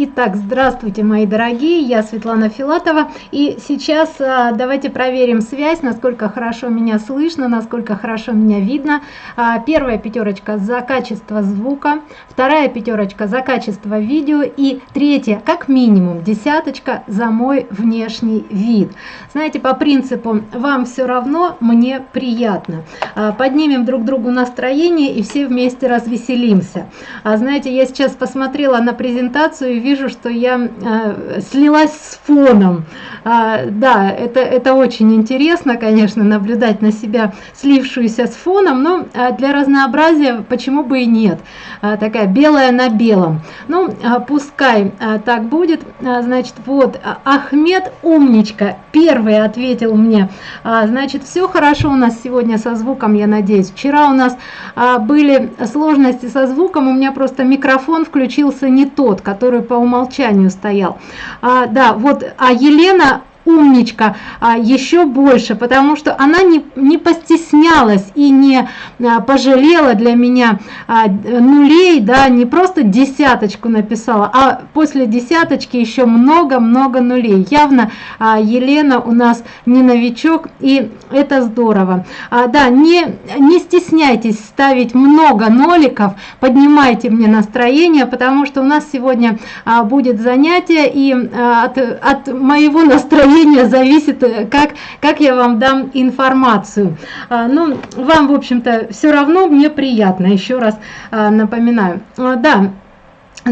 Итак, здравствуйте, мои дорогие, я Светлана Филатова, и сейчас а, давайте проверим связь, насколько хорошо меня слышно, насколько хорошо меня видно. А, первая пятерочка за качество звука, вторая пятерочка за качество видео и третья, как минимум, десяточка за мой внешний вид. Знаете, по принципу «вам все равно, мне приятно». А, поднимем друг другу настроение и все вместе развеселимся. А, знаете, я сейчас посмотрела на презентацию и вижу, что я э, слилась с фоном. А, да, это, это очень интересно, конечно, наблюдать на себя слившуюся с фоном, но а, для разнообразия почему бы и нет. А, такая белая на белом. Ну, а, пускай а, так будет. А, значит, вот, а, Ахмед умничка, первый ответил мне. А, значит, все хорошо у нас сегодня со звуком, я надеюсь. Вчера у нас а, были сложности со звуком, у меня просто микрофон включился не тот, который по умолчанию стоял. А, да, вот, а Елена умничка а, еще больше, потому что она не, не постеснялась и не а, пожалела для меня а, нулей, да, не просто десяточку написала, а после десяточки еще много-много нулей. Явно Елена у нас не новичок, и это здорово. Да, не, не стесняйтесь ставить много ноликов, поднимайте мне настроение, потому что у нас сегодня будет занятие, и от, от моего настроения мнение зависит, э, как, как я вам дам информацию. А, ну, вам, в общем-то, все равно мне приятно, еще раз а, напоминаю. А, да,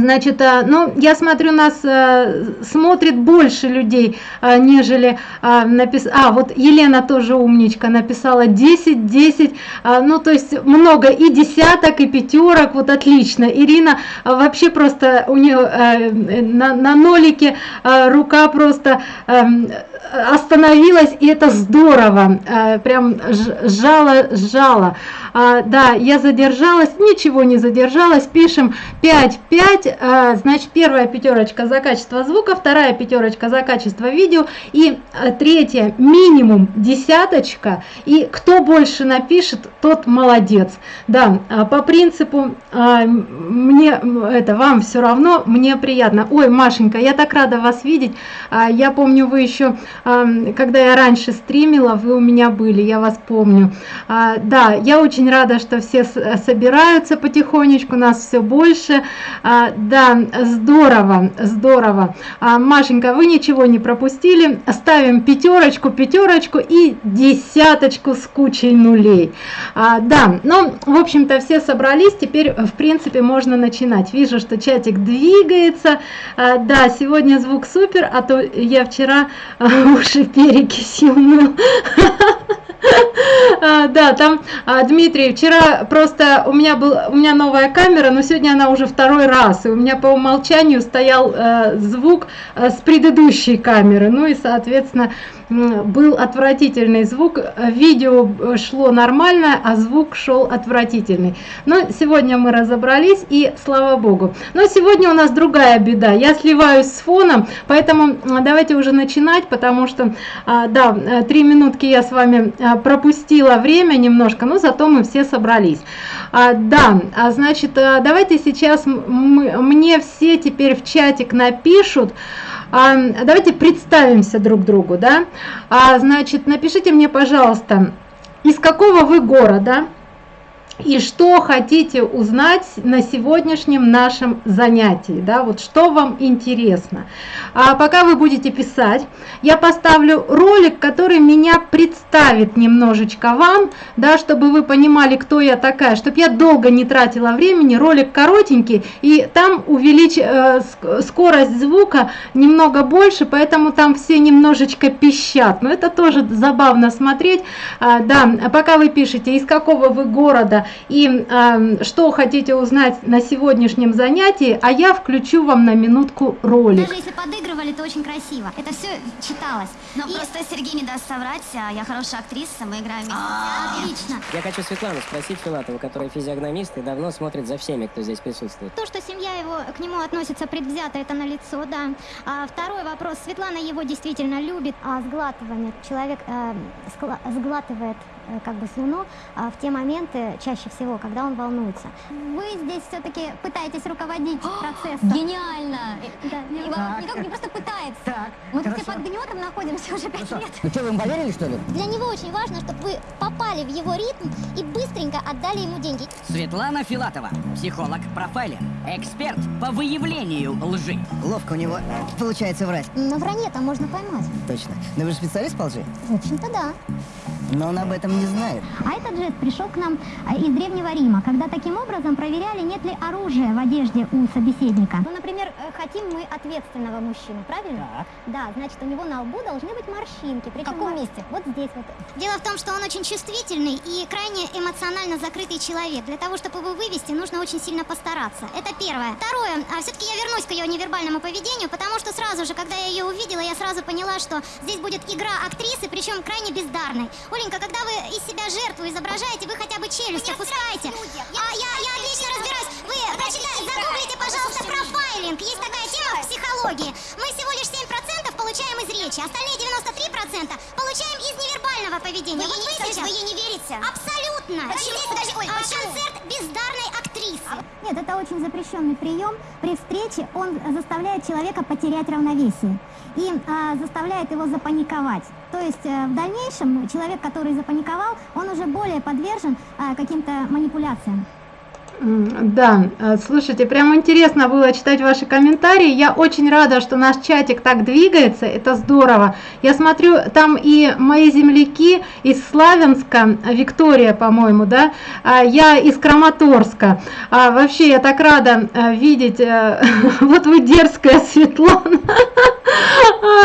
Значит, а, ну, я смотрю, нас а, смотрит больше людей, а, нежели напис... А, вот Елена тоже умничка, написала 10, 10, ну, то есть много и десяток, и пятерок, вот отлично. Ирина вообще просто у нее на, на нолике рука просто остановилась, и это здорово, прям сжала, сжала. Да, я задержалась, ничего не задержалась, пишем 5, 5, а, значит, первая пятерочка за качество звука, вторая пятерочка за качество видео и а, третья минимум десяточка. И кто больше напишет, тот молодец. Да, а, по принципу мне это вам все равно, мне приятно. Ой, Машенька, я так рада вас видеть. Я помню, вы еще, когда я раньше стримила, вы у меня были, я вас помню. Да, я очень рада, что все собираются потихонечку, нас все больше да, здорово, здорово. А, Машенька, вы ничего не пропустили. Ставим пятерочку, пятерочку и десяточку с кучей нулей. А, да, ну, в общем-то, все собрались. Теперь, в принципе, можно начинать. Вижу, что чатик двигается. А, да, сегодня звук супер, а то я вчера уши перекисью мыл. А, да, там, а, Дмитрий, вчера просто у меня был у меня новая камера, но сегодня она уже второй раз, и у меня по умолчанию стоял э, звук э, с предыдущей камеры, ну и, соответственно, был отвратительный звук, видео шло нормально, а звук шел отвратительный. Но сегодня мы разобрались, и слава богу. Но сегодня у нас другая беда, я сливаюсь с фоном, поэтому давайте уже начинать, потому что, а, да, три минутки я с вами а, пропустила время немножко, но зато мы все собрались. А, да, а значит, давайте сейчас мы, мне все теперь в чатик напишут, давайте представимся друг другу, да. А, значит, напишите мне, пожалуйста, из какого вы города, и что хотите узнать на сегодняшнем нашем занятии, да, вот что вам интересно. А пока вы будете писать, я поставлю ролик, который меня представит немножечко вам, да, чтобы вы понимали, кто я такая, чтобы я долго не тратила времени, ролик коротенький, и там увеличь э, скорость звука немного больше, поэтому там все немножечко пищат, но это тоже забавно смотреть, а, да, пока вы пишете, из какого вы города, и э, что хотите узнать на сегодняшнем занятии, а я включу вам на минутку ролик. Даже если подыгрывали, то очень красиво. Это все читалось. Но и... просто Сергей не даст соврать, а я хорошая актриса, мы играем вместе. А. Отлично. Я хочу Светлану спросить Филатову, которая физиогномист и давно смотрит за всеми, кто здесь присутствует. То, что семья его к нему относится предвзято, это на лицо, да. А второй вопрос. Светлана его действительно любит, а сглатывание. Человек э, сглатывает э, как бы с Луну а, в те моменты, чаще всего, когда он волнуется. Вы здесь все-таки пытаетесь руководить процессом. Гениально! Да, И да. он никак не просто пытается. Так, Мы тут хорошо. все под гнетом находимся уже пять лет. Ну что, вы им поверили, что ли? Для него очень важно, чтобы вы попали в его ритм и быстренько отдали ему деньги. Светлана Филатова, психолог, профайлер, эксперт по выявлению лжи. Ловко у него получается врать. На вранье-то можно поймать. Точно. Но вы же специалист по лжи? В общем-то, да. Но он об этом не знает. А этот жест пришел к нам а, из Древнего Рима, когда таким образом проверяли, нет ли оружия в одежде у собеседника. Ну, например, э, хотим мы ответственного мужчину, правильно? Да, значит, у него на лбу должны быть морщинки. Причем каком мор- месте? Вот здесь вот. Дело в том, что он очень чувствительный и крайне эмоционально закрытый человек. Для того, чтобы его вывести, нужно очень сильно постараться. Это первое. Второе, а все-таки я вернусь к ее невербальному поведению, потому что сразу же, когда я ее увидела, я сразу поняла, что здесь будет игра актрисы, причем крайне бездарной. Оленька, когда вы из себя жертву изображаете, вы хотя бы челюсть опускаете. А я, я отлично разбираюсь. Вы прочитайте, загуглите, пожалуйста, профайлинг. Есть такая тема в психологии. Мы всего лишь 7% получаем из речи, остальные 93% получаем из невербального поведения. вот вы сейчас... Вы ей не верите? Абсолютно. Почему? Подожди, ой, концерт бездарной актрисы. Нет, это очень запрещенный прием. При встрече он заставляет человека потерять равновесие и а, заставляет его запаниковать. То есть э, в дальнейшем человек, который запаниковал, он уже более подвержен а, каким-то манипуляциям. Да, э, слушайте, прям интересно было читать ваши комментарии. Я очень рада, что наш чатик так двигается, это здорово. Я смотрю, там и мои земляки из Славянска, э, Виктория, по-моему, да, а я из Краматорска. А, вообще, я так рада э, видеть, э, вот вы дерзкая, Светлана.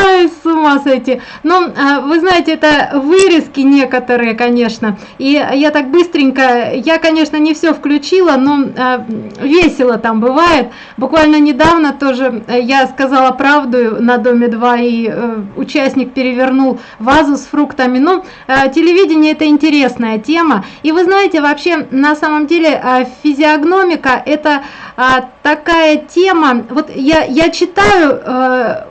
Ай, с ума сойти. Ну, а, вы знаете, это вырезки некоторые, конечно. И я так быстренько, я, конечно, не все включила, но а, весело там бывает. Буквально недавно тоже э, я сказала правду на Доме 2, и э, участник перевернул вазу с фруктами. Ну, э, телевидение это интересная тема. И вы знаете, вообще, на самом деле, э, физиогномика это а, такая тема. Вот я, я читаю э,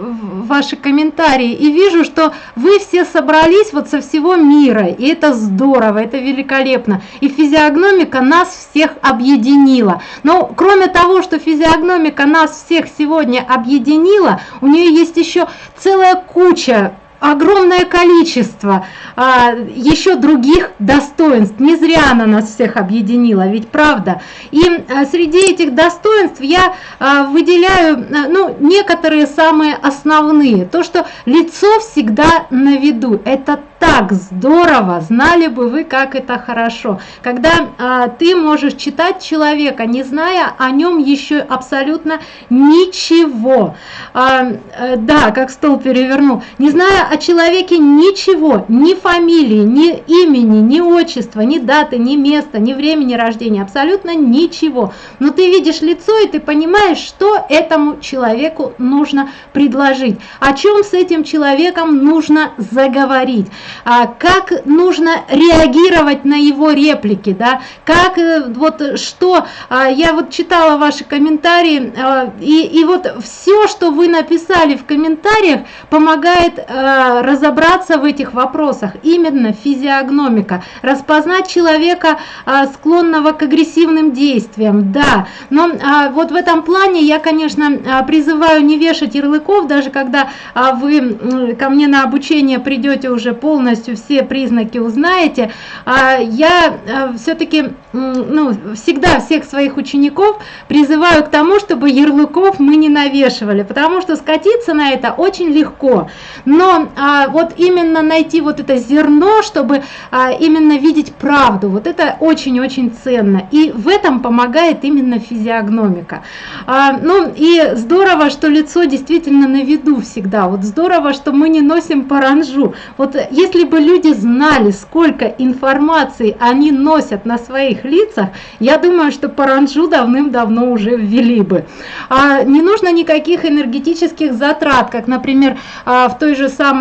ваши комментарии и вижу, что вы все собрались вот со всего мира, и это здорово, это великолепно. И физиогномика нас всех объединила. Но кроме того, что физиогномика нас всех сегодня объединила, у нее есть еще целая куча огромное количество а, еще других достоинств. Не зря она нас всех объединила, ведь правда. И а, среди этих достоинств я а, выделяю а, ну, некоторые самые основные. То, что лицо всегда на виду. Это так здорово, знали бы вы, как это хорошо. Когда а, ты можешь читать человека, не зная о нем еще абсолютно ничего. А, э, да, как стол перевернул. Не зная о человеке ничего, ни фамилии, ни имени, ни отчества, ни даты, ни места, ни времени рождения, абсолютно ничего. Но ты видишь лицо и ты понимаешь, что этому человеку нужно предложить, о чем с этим человеком нужно заговорить, а, как нужно реагировать на его реплики, да, как э, вот что, а, я вот читала ваши комментарии, а, и, и вот все, что вы написали в комментариях, помогает э, разобраться в этих вопросах, именно физиогномика, распознать человека, а, склонного к агрессивным действиям, да, но а, вот в этом плане я, конечно, призываю не вешать ярлыков, даже когда вы ко мне на обучение придете уже полностью все признаки узнаете, а, я все-таки ну, всегда всех своих учеников призываю к тому, чтобы ярлыков мы не навешивали, потому что скатиться на это очень легко. Но а, вот именно найти вот это зерно, чтобы а, именно видеть правду, вот это очень-очень ценно. И в этом помогает именно физиогномика. А, ну и здорово, что лицо действительно на виду всегда. Вот здорово, что мы не носим паранжу. Вот если бы люди знали, сколько информации они носят на своих лицах, я думаю, что паранжу давным-давно уже ввели бы. А, не нужно никаких энергетических затрат, как, например, а, в той же самой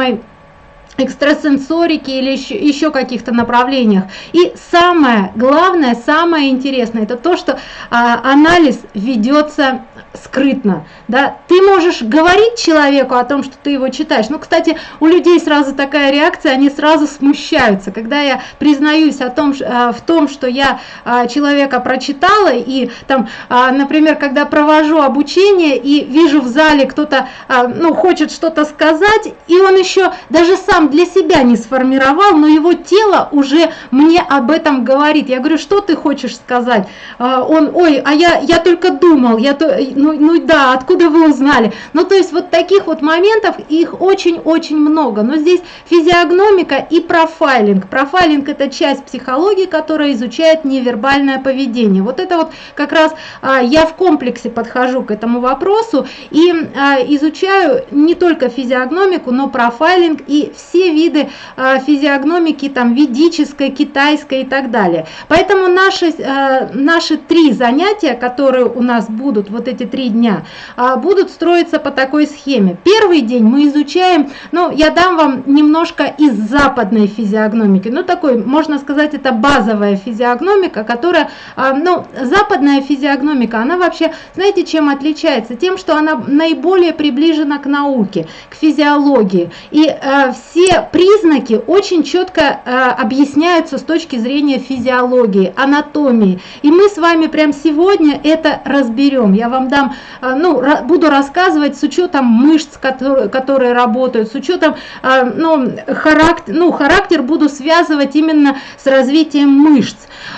экстрасенсорики или еще, еще каких-то направлениях. И самое главное, самое интересное, это то, что а, анализ ведется скрытно, да, ты можешь говорить человеку о том, что ты его читаешь, ну, кстати, у людей сразу такая реакция, они сразу смущаются, когда я признаюсь о том, э, в том, что я э, человека прочитала, и там, э, например, когда провожу обучение и вижу в зале кто-то, ну, хочет что-то сказать, и он еще даже сам для себя не сформировал, но его тело уже мне об этом говорит, я говорю, что ты хочешь сказать, он, ой, а я, я только думал, я, ну, ну да, откуда вы узнали? Ну, то есть вот таких вот моментов, их очень-очень много. Но здесь физиогномика и профайлинг. Профайлинг – это часть психологии, которая изучает невербальное поведение. Вот это вот как раз а, я в комплексе подхожу к этому вопросу и а, изучаю не только физиогномику, но профайлинг и все виды а, физиогномики, там, ведической, китайской и так далее. Поэтому наши, а, наши три занятия, которые у нас будут, вот эти три дня, а, будут строиться по такой схеме. Первый день мы изучаем, ну, я дам вам немножко из западной физиогномики, ну, такой, можно сказать, это базовая физиогномика, которая, а, ну, западная физиогномика, она вообще, знаете, чем отличается? Тем, что она наиболее приближена к науке, к физиологии, и а, все признаки очень четко объясняются с точки зрения физиологии, анатомии, и мы с вами прямо сегодня это разберем. Я вам дам, а, ну, буду рассказывать с учетом мышц, которые, которые работают, с учетом, а, ну, характер, ну, характер буду связывать именно с развитием мышц.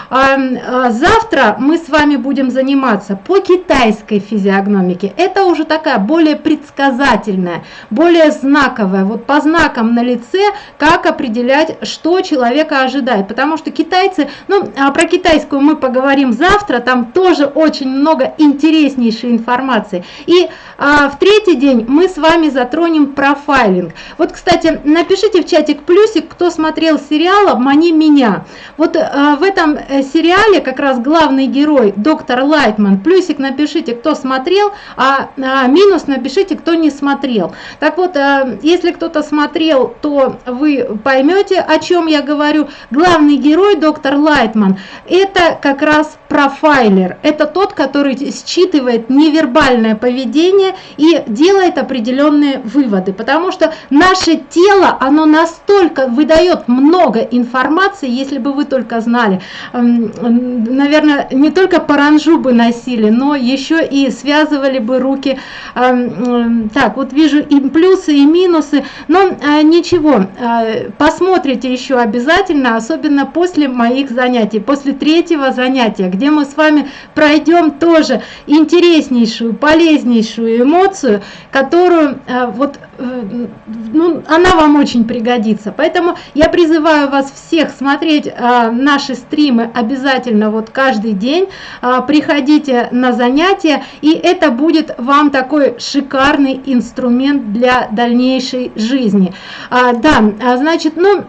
А, завтра мы с вами будем заниматься по китайской физиогномике. Это уже такая более предсказательная, более знаковая. Вот по знакам на лице, как определять, что человека ожидает. Потому что китайцы, ну, а про китайскую мы поговорим завтра, там тоже очень много интереснейшей информации. И а, в третий день мы с вами затронем профайлинг. Вот, кстати, напишите в чатик плюсик, кто смотрел сериал «Обмани меня». Вот а, в этом э, сериале как раз главный герой доктор Лайтман. Плюсик напишите, кто смотрел, а, а минус напишите, кто не смотрел. Так вот, а, если кто-то смотрел, то вы поймете, о чем я говорю. Главный герой доктор Лайтман это как раз профайлер. Это тот, который считывает невербальное поведение и делает определенные выводы. Потому что наше тело, оно настолько выдает много информации, если бы вы только знали. Наверное, не только паранжу бы носили, но еще и связывали бы руки. Так, вот вижу и плюсы, и минусы. Но а, ничего, а, посмотрите еще обязательно, особенно после моих занятий, после третьего занятия, где мы с вами пройдем тоже интереснейшую, полезнейшую эмоцию, которую а, вот Э, ну, она вам очень пригодится. Поэтому я призываю вас всех смотреть а, наши стримы обязательно вот каждый день. А, приходите на занятия, и это будет вам такой шикарный инструмент для дальнейшей жизни. А, да, значит, ну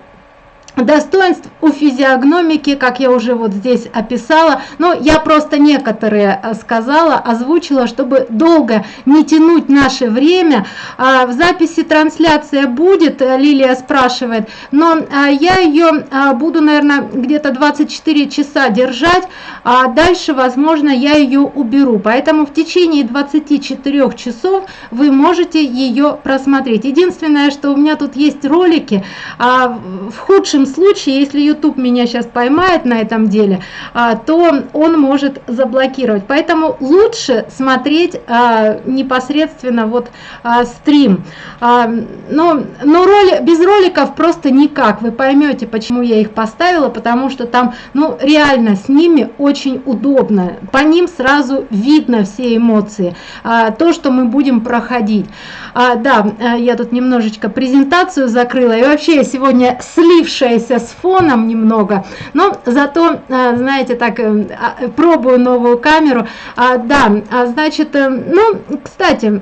достоинств у физиогномики, как я уже вот здесь описала, но я просто некоторые э, сказала, озвучила, чтобы долго не тянуть наше время. А, в записи трансляция будет, э, Лилия спрашивает, но а, я ее а, буду, наверное, где-то 24 часа держать, а дальше, возможно, я ее уберу. Поэтому в течение 24 часов вы можете ее просмотреть. Единственное, что у меня тут есть ролики, в худшем лучшем случае, если YouTube меня сейчас поймает на этом деле, а, то он может заблокировать. Поэтому лучше смотреть а, непосредственно вот а, стрим. Но, но роли, без роликов просто никак. Вы поймете, почему я их поставила, потому что там ну, реально с ними очень удобно. По ним сразу видно все эмоции, то, что мы будем проходить. Да, я тут немножечко презентацию закрыла. И вообще я сегодня слившая слившаяся с фоном немного, но зато, э, знаете, так, э, а, пробую новую камеру. А, да, а, значит, э, ну, кстати,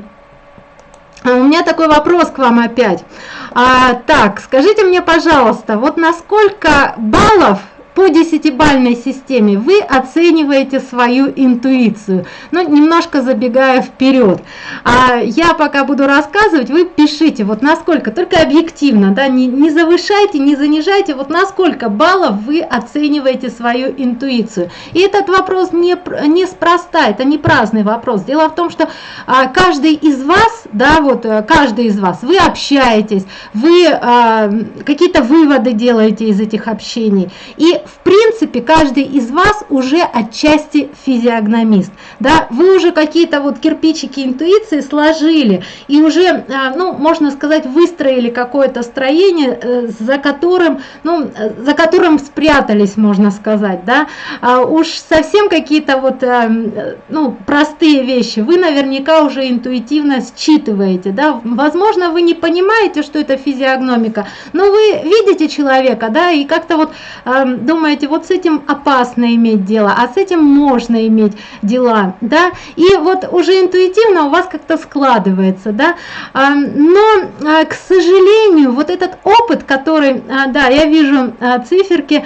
у меня такой вопрос к вам опять. А, так, скажите мне, пожалуйста, вот на сколько баллов по десятибальной системе вы оцениваете свою интуицию. Ну, немножко забегая вперед. А я пока буду рассказывать, вы пишите, вот насколько, только объективно, да, не, не завышайте, не занижайте, вот насколько баллов вы оцениваете свою интуицию. И этот вопрос не, не спроста, это не праздный вопрос. Дело в том, что а, каждый из вас, да, вот э, каждый из вас, вы общаетесь, вы а, какие-то выводы делаете из этих общений. И в принципе, каждый из вас уже отчасти физиогномист. Да? Вы уже какие-то вот кирпичики интуиции сложили и уже, а, ну, можно сказать, выстроили какое-то строение, э, за которым, ну, за которым спрятались, можно сказать. Да? А уж совсем какие-то вот, э, ну, простые вещи вы наверняка уже интуитивно считываете. Да? Возможно, вы не понимаете, что это физиогномика, но вы видите человека, да, и как-то вот эм, думаете, вот с этим опасно иметь дело, а с этим можно иметь дела, да, и вот уже интуитивно у вас как-то складывается, да, а, но, а, к сожалению, вот этот опыт, который, а, да, я вижу циферки,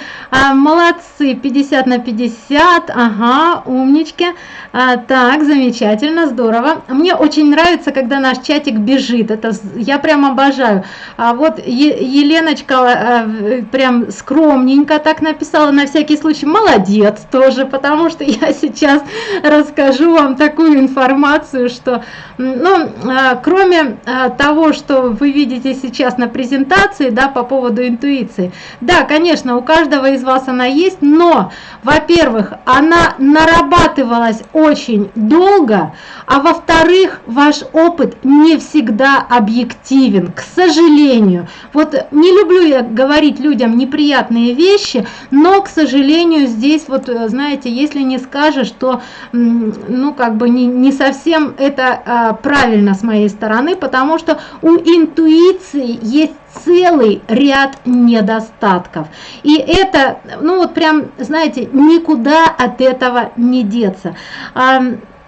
молодцы, 50 на 50, ага, умнички, так, замечательно, здорово, мне очень нравится, когда наш чатик бежит, это я прям обожаю, вот Еленочка прям скромненько так написала, на всякий случай молодец тоже, потому что я сейчас расскажу вам такую информацию, что, ну, а, кроме а, того, что вы видите сейчас на презентации, да, по поводу интуиции, да, конечно, у каждого из вас она есть, но, во-первых, она нарабатывалась очень долго, а во-вторых, ваш опыт не всегда объективен, к сожалению. Вот не люблю я говорить людям неприятные вещи, но, к сожалению, здесь вот, э, знаете, если не скажешь, то, ну, как бы не, не совсем это а, правильно с моей стороны, потому что у интуиции есть целый ряд недостатков. И это, ну вот прям, знаете, никуда от этого не деться.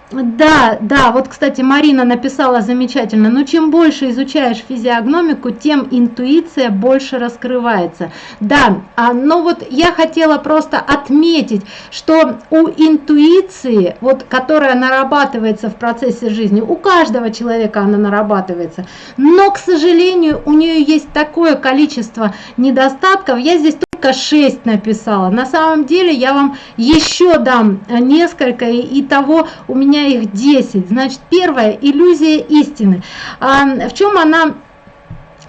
Да, да, вот, кстати, Марина написала замечательно, но чем больше изучаешь физиогномику, тем интуиция больше раскрывается. Да, а, но вот я хотела просто отметить, что у интуиции, вот, которая нарабатывается в процессе жизни, у каждого человека она нарабатывается, но, к сожалению, у нее есть такое количество недостатков, я здесь 6 написала. На самом деле я вам еще дам несколько, и того у меня их 10. Значит, первая иллюзия истины. А, в чем она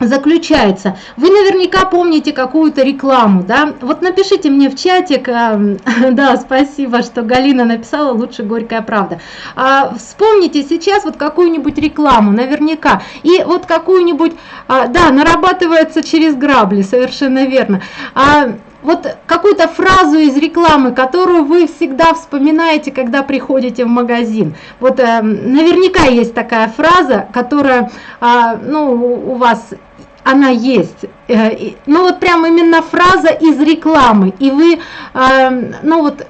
заключается. Вы наверняка помните какую-то рекламу, да? Вот напишите мне в чатик, э, да, спасибо, что Галина написала, лучше горькая правда. А, вспомните сейчас вот какую-нибудь рекламу, наверняка, и вот какую-нибудь, а, да, нарабатывается через грабли, совершенно верно. А, вот какую-то фразу из рекламы, которую вы всегда вспоминаете, когда приходите в магазин. Вот э, наверняка есть такая фраза, которая, э, ну, у вас она есть. Э, ну вот прям именно фраза из рекламы. И вы, э, ну вот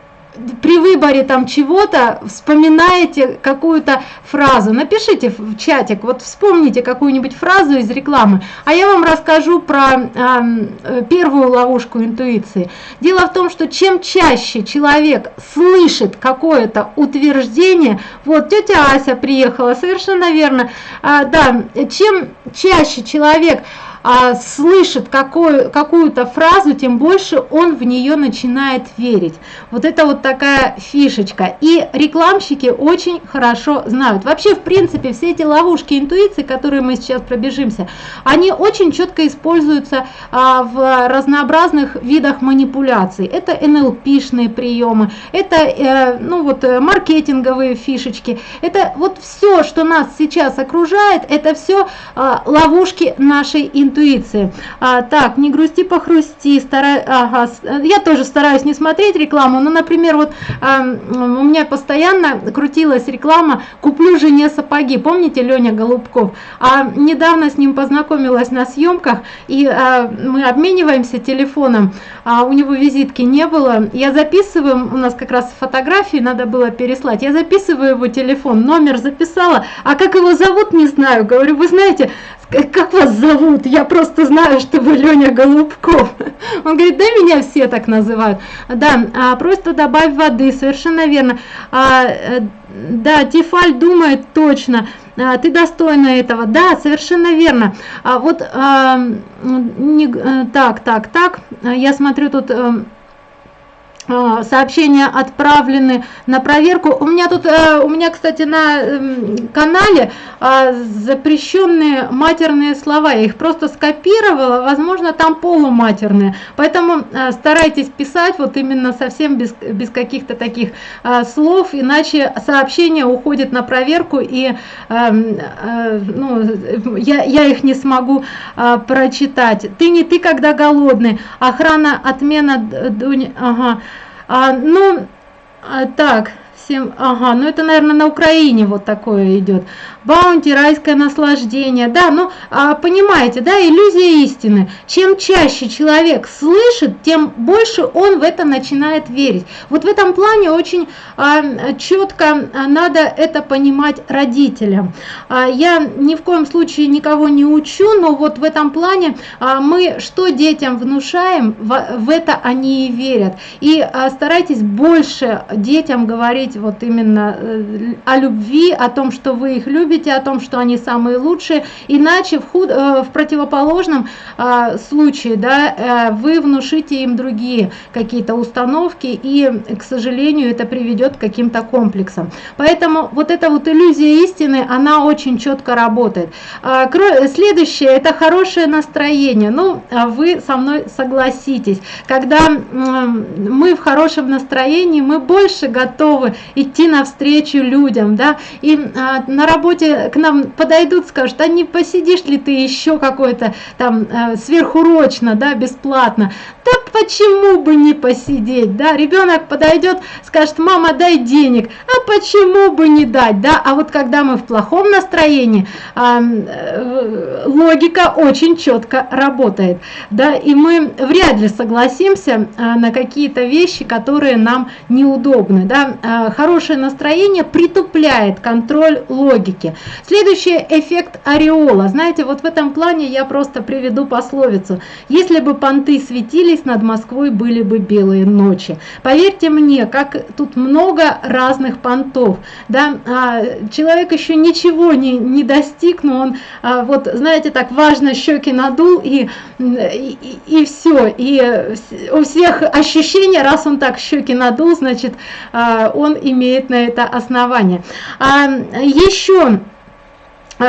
при выборе там чего-то вспоминаете какую-то фразу, напишите в чатик, вот вспомните какую-нибудь фразу из рекламы, а я вам расскажу про э, первую ловушку интуиции. Дело в том, что чем чаще человек слышит какое-то утверждение, вот тетя Ася приехала, совершенно верно, э, да, чем чаще человек а, слышит какую-то фразу, тем больше он в нее начинает верить. Вот это вот такая фишечка. И рекламщики очень хорошо знают. Вообще, в принципе, все эти ловушки интуиции, которые мы сейчас пробежимся, они очень четко используются а, в разнообразных видах манипуляций. Это НЛПшные приемы, это э, ну вот э, маркетинговые фишечки. Это вот все, что нас сейчас окружает, это все а, ловушки нашей интуиции интуиции. А, так, не грусти, похрусти. Старай, ага, я тоже стараюсь не смотреть рекламу, но, например, вот а, у меня постоянно крутилась реклама «Куплю жене сапоги». Помните Леня Голубков? А недавно с ним познакомилась на съемках, и а, мы обмениваемся телефоном, а у него визитки не было. Я записываю, у нас как раз фотографии надо было переслать, я записываю его телефон, номер записала, а как его зовут, не знаю. Говорю, вы знаете, как вас зовут? Я просто знаю, что вы Леня Голубков. Он говорит, да, меня все так называют. Да, а, просто добавь воды, совершенно верно. А, э, да, Тефаль думает точно. А, ты достойна этого. Да, совершенно верно. А вот а, не, э, так, так, так. Я смотрю тут э, а, сообщения отправлены на проверку. У меня тут, э, у меня, кстати, на эм, канале а, запрещенные матерные слова. Я их просто скопировала, возможно, там полуматерные. Поэтому э, старайтесь писать вот именно совсем без, без каких-то таких а, слов, иначе сообщение уходит на проверку, и эм, э, ну, я, я их не смогу прочитать. Ты не ты, когда голодный. Охрана, отмена, ага. А, ну, а, так, всем, ага, ну это, наверное, на Украине вот такое идет. Баунти, райское наслаждение, да, ну, а, понимаете, да, иллюзия истины. Чем чаще человек слышит, тем больше он в это начинает верить. Вот в этом плане очень а, четко надо это понимать родителям. А, я ни в коем случае никого не учу, но вот в этом плане а, мы что детям внушаем, в, в это они и верят. И а, старайтесь больше детям говорить вот именно э, о любви, о том, что вы их любите, о том, что они самые лучшие, иначе в, худ, э, в противоположном а, случае да, э, вы внушите им другие какие-то установки, и, к сожалению, это приведет к каким-то комплексам. Поэтому вот эта вот иллюзия истины, она очень четко работает. А, следующее, это хорошее настроение. Ну, а вы со мной согласитесь, когда мы в хорошем настроении, мы больше готовы идти навстречу людям, да, и а, на работе к нам подойдут, скажут, а не посидишь ли ты еще какой-то там а, сверхурочно, да, бесплатно, да почему бы не посидеть, да, ребенок подойдет, скажет, мама, дай денег, а почему бы не дать, да, а вот когда мы в плохом настроении, а, э, логика очень четко работает, да, и мы вряд ли согласимся а, на какие-то вещи, которые нам неудобны, да, а, хорошее настроение притупляет контроль логики. Следующий эффект ореола. Знаете, вот в этом плане я просто приведу пословицу. Если бы понты светились, над Москвой были бы белые ночи. Поверьте мне, как тут много разных понтов. Да? А, человек еще ничего не, не достиг, но он, а, вот знаете, так важно щеки надул и, и, и все. И у всех ощущения, раз он так щеки надул, значит, а, он имеет на это основание. А, еще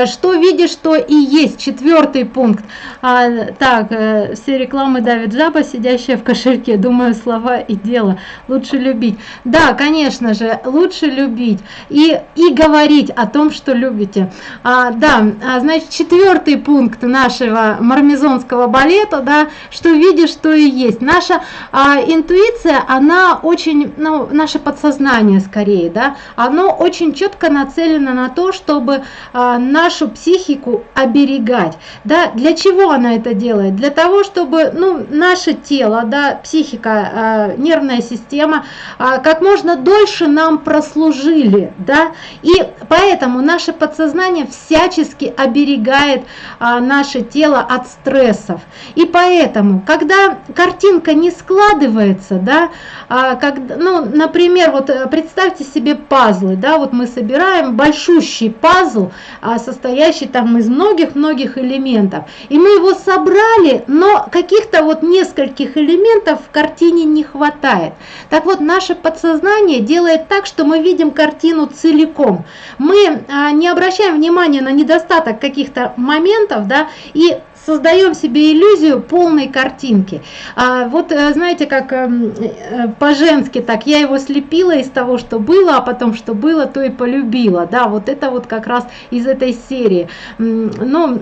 что видишь, что и есть. Четвертый пункт. А, так, э, все рекламы давит жаба, сидящая в кошельке. Думаю, слова и дело. Лучше любить. Да, конечно же, лучше любить. И, и говорить о том, что любите. А, да, а, значит, четвертый пункт нашего мармезонского балета, да, что видишь, что и есть. Наша а, интуиция, она очень, ну, наше подсознание скорее, да, оно очень четко нацелено на то, чтобы а, нашу психику оберегать. Да, для чего она это делает? Для того, чтобы ну, наше тело, да, психика, э, нервная система э, как можно дольше нам прослужили. Да? И поэтому наше подсознание всячески оберегает э, наше тело от стрессов. И поэтому, когда картинка не складывается, да, э, как, ну, например, вот представьте себе пазлы, да, вот мы собираем большущий пазл, э, состоящий там из многих-многих элементов. И мы его собрали, но каких-то вот нескольких элементов в картине не хватает. Так вот, наше подсознание делает так, что мы видим картину целиком. Мы а, не обращаем внимания на недостаток каких-то моментов, да, и создаем себе иллюзию полной картинки. А вот э, знаете, как эм, э, по-женски так, я его слепила из того, что было, а потом что было, то и полюбила. Да, вот это вот как раз из этой серии. Но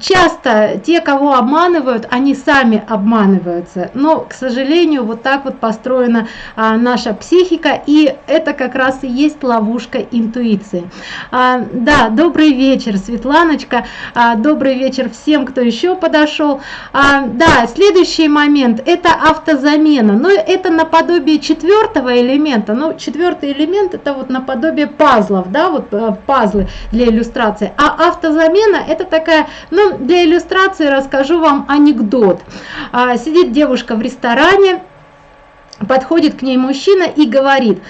часто те, кого обманывают, они сами обманываются. Но, к сожалению, вот так вот построена а, наша психика, и это как раз и есть ловушка интуиции. А, да, добрый вечер, Светланочка, а, добрый вечер всем, кто кто еще подошел. А, да, следующий момент – это автозамена. Но это наподобие четвертого элемента. Ну, четвертый элемент – это вот наподобие пазлов, да, вот э, пазлы для иллюстрации. А автозамена – это такая, ну, для иллюстрации расскажу вам анекдот. А, сидит девушка в ресторане, подходит к ней мужчина и говорит,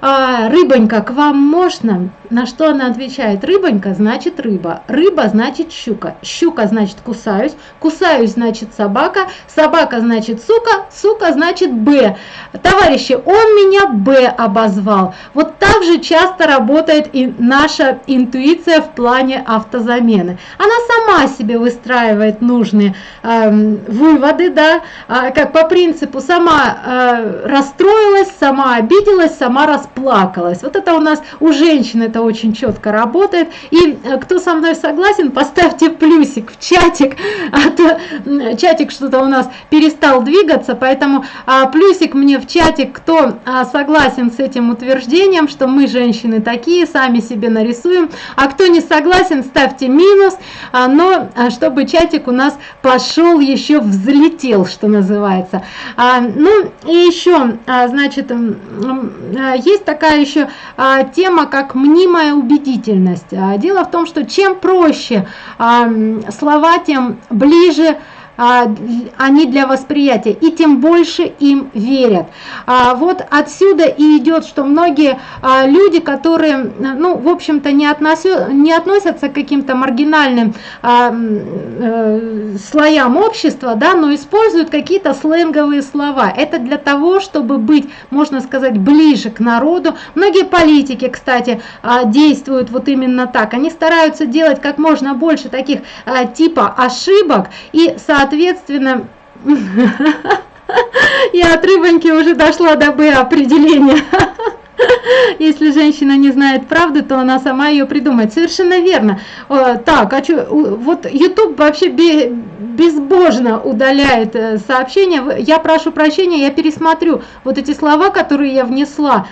а, рыбонька, к вам можно? На что она отвечает, рыбонька значит рыба, рыба значит щука, щука значит кусаюсь, кусаюсь значит собака, собака значит сука, сука значит Б. Товарищи, он меня Б обозвал. Вот так же часто работает и наша интуиция в плане автозамены. Она сама себе выстраивает нужные э, выводы, да, э, как по принципу сама э, расстроилась, сама обиделась, сама расплакалась. Вот это у нас у женщин это очень четко работает. И э, кто со мной согласен, поставьте плюсик в чатик, а то чатик что-то у нас перестал двигаться, поэтому а, плюсик мне в чатик, кто а, согласен с этим утверждением, что мы женщины такие, сами себе нарисуем, а кто не согласен, ставьте минус, а, но чтобы чатик у нас пошел еще взлетел, что называется. Ну и еще, значит, есть такая еще а, тема, как мнимая убедительность. А, дело в том, что чем проще а, слова, тем ближе они для восприятия, и тем больше им верят. А, вот отсюда и идет, что многие а, люди, которые, ну, в общем-то, не, относят, не относятся к каким-то маргинальным э, слоям общества, да, но используют какие-то сленговые слова. Это для того, чтобы быть, можно сказать, ближе к народу. Многие политики, кстати, действуют вот именно так. Они стараются делать как можно больше таких типа ошибок и, соответственно, соответственно, я от рыбоньки уже дошла до Б определения. Если женщина не знает правды, то она сама ее придумает. Совершенно верно. Так, а что, вот YouTube вообще безбожно удаляет э, сообщения. Я прошу прощения, я пересмотрю вот эти слова, которые я внесла.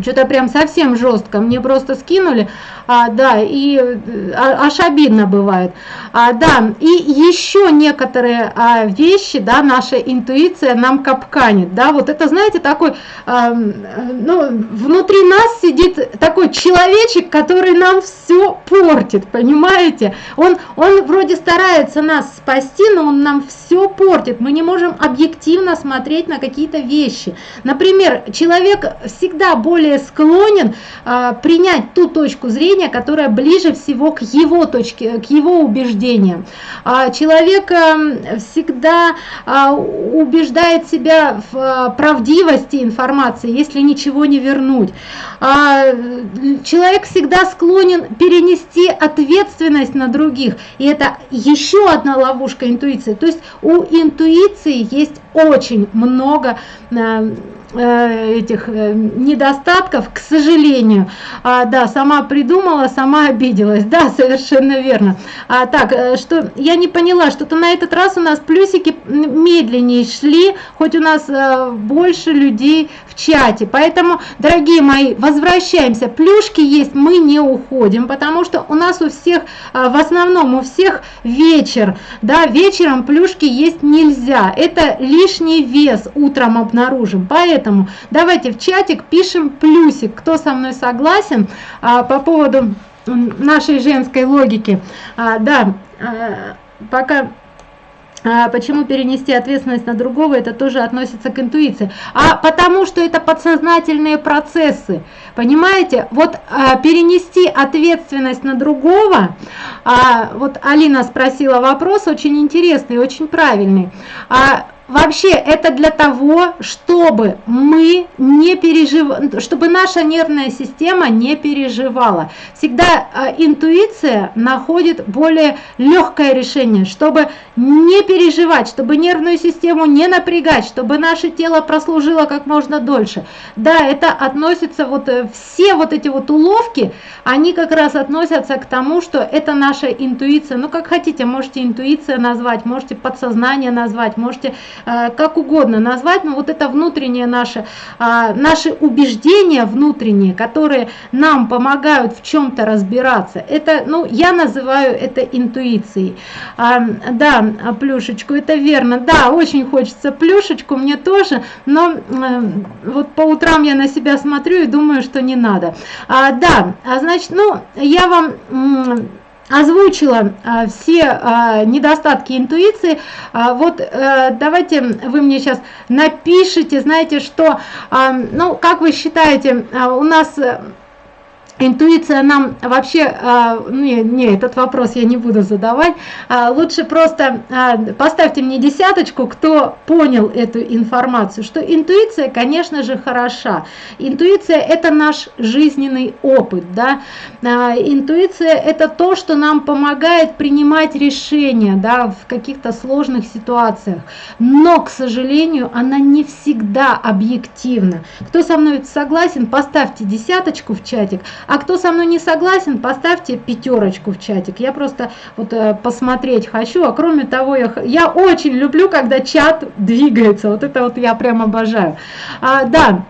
Что-то прям совсем жестко. Мне просто скинули а, да, и а, аж обидно бывает. А, да, и еще некоторые а, вещи, да, наша интуиция нам капканит, да, вот это, знаете, такой, а, ну, внутри нас сидит такой человечек, который нам все портит, понимаете? Он, он вроде старается нас спасти, но он нам все портит, мы не можем объективно смотреть на какие-то вещи. Например, человек всегда более склонен а, принять ту точку зрения, которая ближе всего к его точке, к его убеждениям. А человек эм, всегда а, убеждает себя в а, правдивости информации, если ничего не вернуть. Человек всегда склонен перенести ответственность на других, и это еще одна ловушка интуиции. То есть у интуиции есть очень много э, Э, этих э, недостатков, к сожалению. А, да, сама придумала, сама обиделась. Да, совершенно верно. А, так, э, что я не поняла, что-то на этот раз у нас плюсики медленнее шли, хоть у нас а, больше людей в чате. Поэтому, дорогие мои, возвращаемся. Плюшки есть, мы не уходим, потому что у нас у всех, а, в основном у всех вечер. Да, вечером плюшки есть нельзя. Это лишний вес утром обнаружим. Поэтому Поэтому давайте в чатик пишем плюсик, кто со мной согласен а, по поводу нашей женской логики. А, да, а, пока а, почему перенести ответственность на другого, это тоже относится к интуиции. А потому что это подсознательные процессы. Понимаете, вот а, перенести ответственность на другого, а, вот Алина спросила вопрос очень интересный, очень правильный. А, Вообще это для того, чтобы мы не переживали, чтобы наша нервная система не переживала. Всегда э, интуиция находит более легкое решение, чтобы не переживать, чтобы нервную систему не напрягать, чтобы наше тело прослужило как можно дольше. Да, это относится, вот э, все вот эти вот уловки, они как раз относятся к тому, что это наша интуиция. Ну как хотите, можете интуиция назвать, можете подсознание назвать, можете как угодно назвать, но вот это внутреннее наше, э, наши убеждения внутренние, которые нам помогают в чем-то разбираться, это, ну, я называю это интуицией. А, да, плюшечку, это верно, да, очень хочется плюшечку, мне тоже, но э, вот по утрам я на себя смотрю и думаю, что не надо. А, да, а значит, ну, я вам озвучила а, все а, недостатки интуиции. А, вот а, давайте вы мне сейчас напишите, знаете, что, а, ну, как вы считаете, а, у нас Интуиция нам вообще, а, не, не, этот вопрос я не буду задавать, а, лучше просто а, поставьте мне десяточку, кто понял эту информацию, что интуиция, конечно же, хороша. Интуиция – это наш жизненный опыт, да. Интуиция – это то, что нам помогает принимать решения, да, в каких-то сложных ситуациях, но, к сожалению, она не всегда объективна. Кто со мной согласен, поставьте десяточку в чатик, а кто со мной не согласен, поставьте пятерочку в чатик. Я просто вот э, посмотреть хочу. А кроме того, я, я очень люблю, когда чат двигается. Вот это вот я прям обожаю. А, да,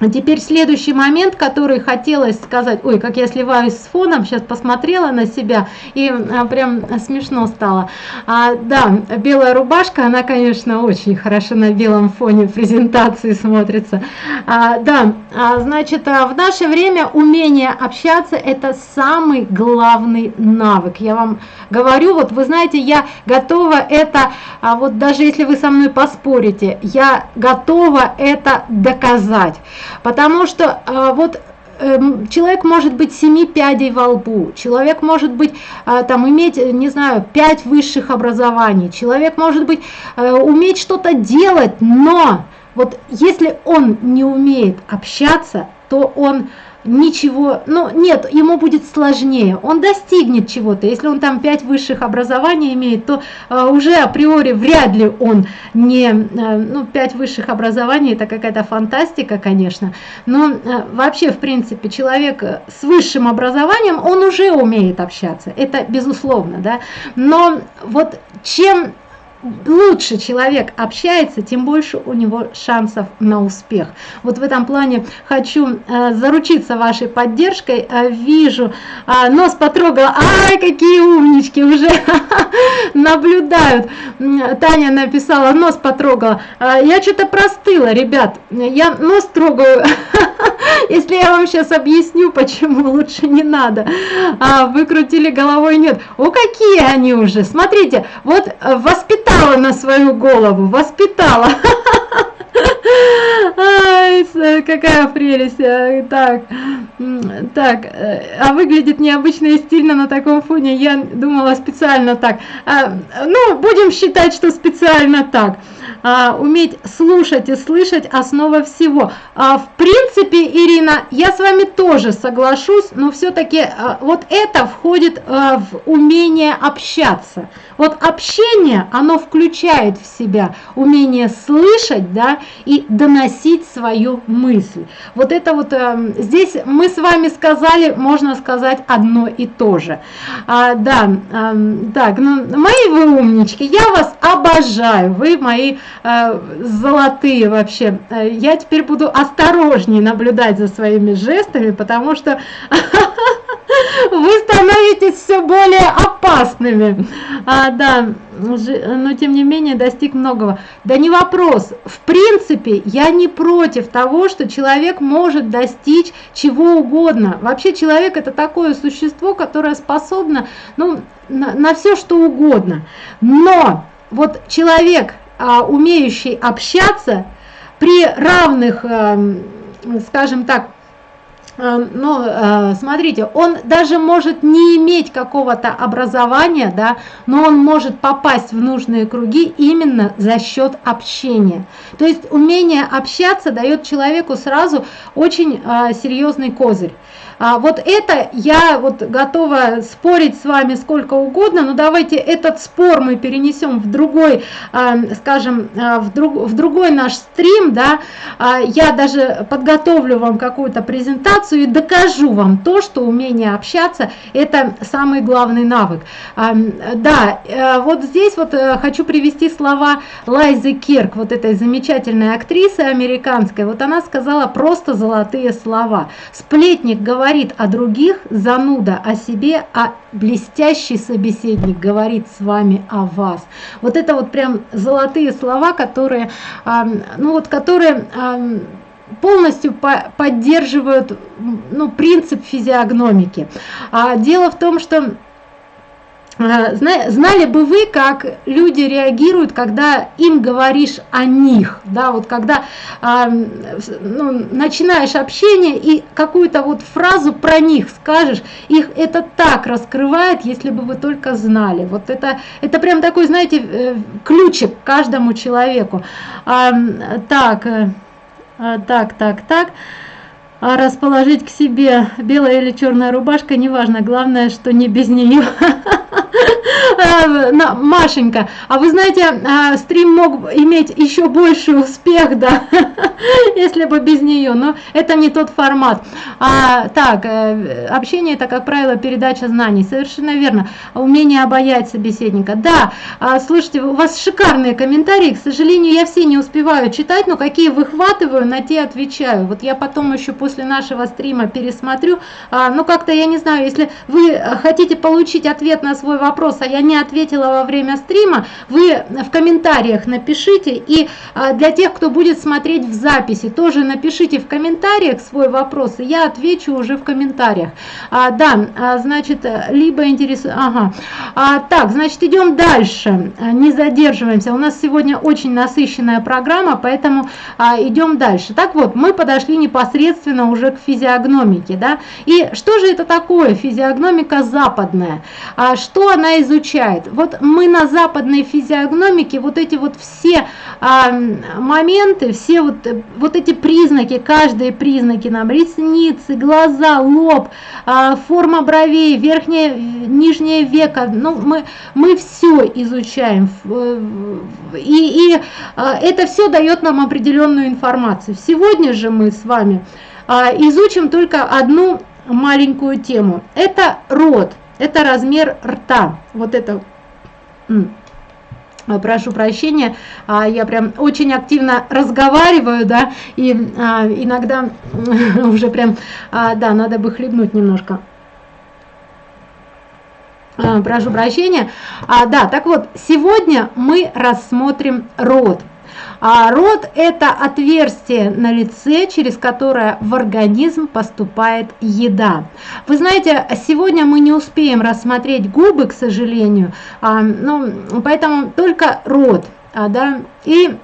Теперь следующий момент, который хотелось сказать, ой, как я сливаюсь с фоном, сейчас посмотрела на себя и а, прям смешно стало. А, да, белая рубашка, она, конечно, очень хорошо на белом фоне презентации смотрится. А, да, а, значит, а, в наше время умение общаться – это самый главный навык. Я вам говорю, вот вы знаете, я готова это, а, вот даже если вы со мной поспорите, я готова это доказать. Потому что а, вот эм, человек может быть семи пядей во лбу, человек может быть а, там иметь, не знаю, пять высших образований, человек может быть э, уметь что-то делать, но вот если он не умеет общаться, то он ничего, ну нет, ему будет сложнее, он достигнет чего-то, если он там 5 высших образований имеет, то э, уже априори вряд ли он не, э, ну 5 высших образований. Это какая-то фантастика, конечно, но э, вообще в принципе человек с высшим образованием, он уже умеет общаться, это безусловно, да, но вот чем лучше человек общается, тем больше у него шансов на успех. Вот в этом плане хочу э, заручиться вашей поддержкой. Э, вижу, э, нос потрогала, ай, какие умнички, уже наблюдают. Таня написала, нос потрогала. Э, я что-то простыла, ребят, я нос трогаю. Если я вам сейчас объясню, почему лучше не надо. А, выкрутили головой, нет. О, какие они уже. Смотрите, вот э, воспитала на свою голову, воспитала. Ай, какая прелесть. Э, так, так, э, а выглядит необычно и стильно на таком фоне. Я думала специально так. А, ну, будем считать, что специально так а, уметь слушать и слышать основа всего. А, в принципе, Ирина, я с вами тоже соглашусь, но все-таки а, вот это входит а, в умение общаться. Вот общение, оно включает в себя умение слышать, да, и доносить свою мысль. Вот это вот э, здесь мы с вами сказали, можно сказать, одно и то же. А, да, э, так, ну, мои вы умнички, я вас обожаю, вы мои Э, золотые вообще. Э, я теперь буду осторожнее наблюдать за своими жестами, потому что вы становитесь все более опасными. А, да, но тем не менее достиг многого. Да не вопрос. В принципе, я не против того, что человек может достичь чего угодно. Вообще человек это такое существо, которое способно ну, на, на все что угодно. Но вот человек а, умеющий общаться при равных, эм, скажем так, ну, э, смотрите, он даже может не иметь какого-то образования, да, но он может попасть в нужные круги именно за счет общения. То есть умение общаться дает человеку сразу очень э, серьезный козырь. А, вот это я вот готова спорить с вами сколько угодно, но давайте этот спор мы перенесем в другой, а, скажем, а, в, друг, в другой наш стрим, да, а, я даже подготовлю вам какую-то презентацию и докажу вам то, что умение общаться – это самый главный навык. Да, а, вот здесь вот а, хочу привести слова Лайзы Кирк, вот этой замечательной актрисы американской, вот она сказала просто золотые слова. Сплетник говорит о других, зануда о себе, а блестящий собеседник говорит с вами о вас. Вот это вот прям золотые слова, которые, ну вот, которые полностью по поддерживают ну, принцип физиогномики. А дело в том, что знали бы вы, как люди реагируют, когда им говоришь о них, да, вот когда а, ну, начинаешь общение и какую-то вот фразу про них скажешь, их это так раскрывает, если бы вы только знали. Вот это, это прям такой, знаете, э, ключик каждому человеку. А, так, э, так, так, так расположить к себе белая или черная рубашка, неважно, главное, что не без нее. А, Машенька, а вы знаете, а, стрим мог иметь еще больший успех, да, если бы без нее, но это не тот формат. А, так, э, общение это, как правило, передача знаний, совершенно верно. Умение обаять собеседника, да. А, слушайте, у вас шикарные комментарии, к сожалению, я все не успеваю читать, но какие выхватываю, на те отвечаю. Вот я потом еще после нашего стрима пересмотрю, ну как-то, я не знаю, если вы хотите получить ответ на свой вопрос, а я не ответила во время стрима, вы в комментариях напишите. И а, для тех, кто будет смотреть в записи, тоже напишите в комментариях свой вопрос, и я отвечу уже в комментариях. А, да, а, значит, либо интересует... Ага. А, так, значит, идем дальше, не задерживаемся. У нас сегодня очень насыщенная программа, поэтому а, идем дальше. Так вот, мы подошли непосредственно уже к физиогномике. Да? И что же это такое физиогномика западная? А, что она изучает? Вот мы на западной физиогномике вот эти вот все а, моменты, все вот, вот эти признаки, каждые признаки нам, ресницы, глаза, лоб, а, форма бровей, верхнее, нижнее веко, ну мы, мы все изучаем. И, и а, это все дает нам определенную информацию. Сегодня же мы с вами изучим только одну маленькую тему. Это рот, это размер рта. Вот это прошу прощения, а, я прям очень активно разговариваю, да, и а, иногда уже прям, а, да, надо бы хлебнуть немножко. Прошу прощения. Да, так вот, сегодня мы рассмотрим рот. А рот – это отверстие на лице, через которое в организм поступает еда. Вы знаете, сегодня мы не успеем рассмотреть губы, к сожалению, а, ну, поэтому только рот. А, да, и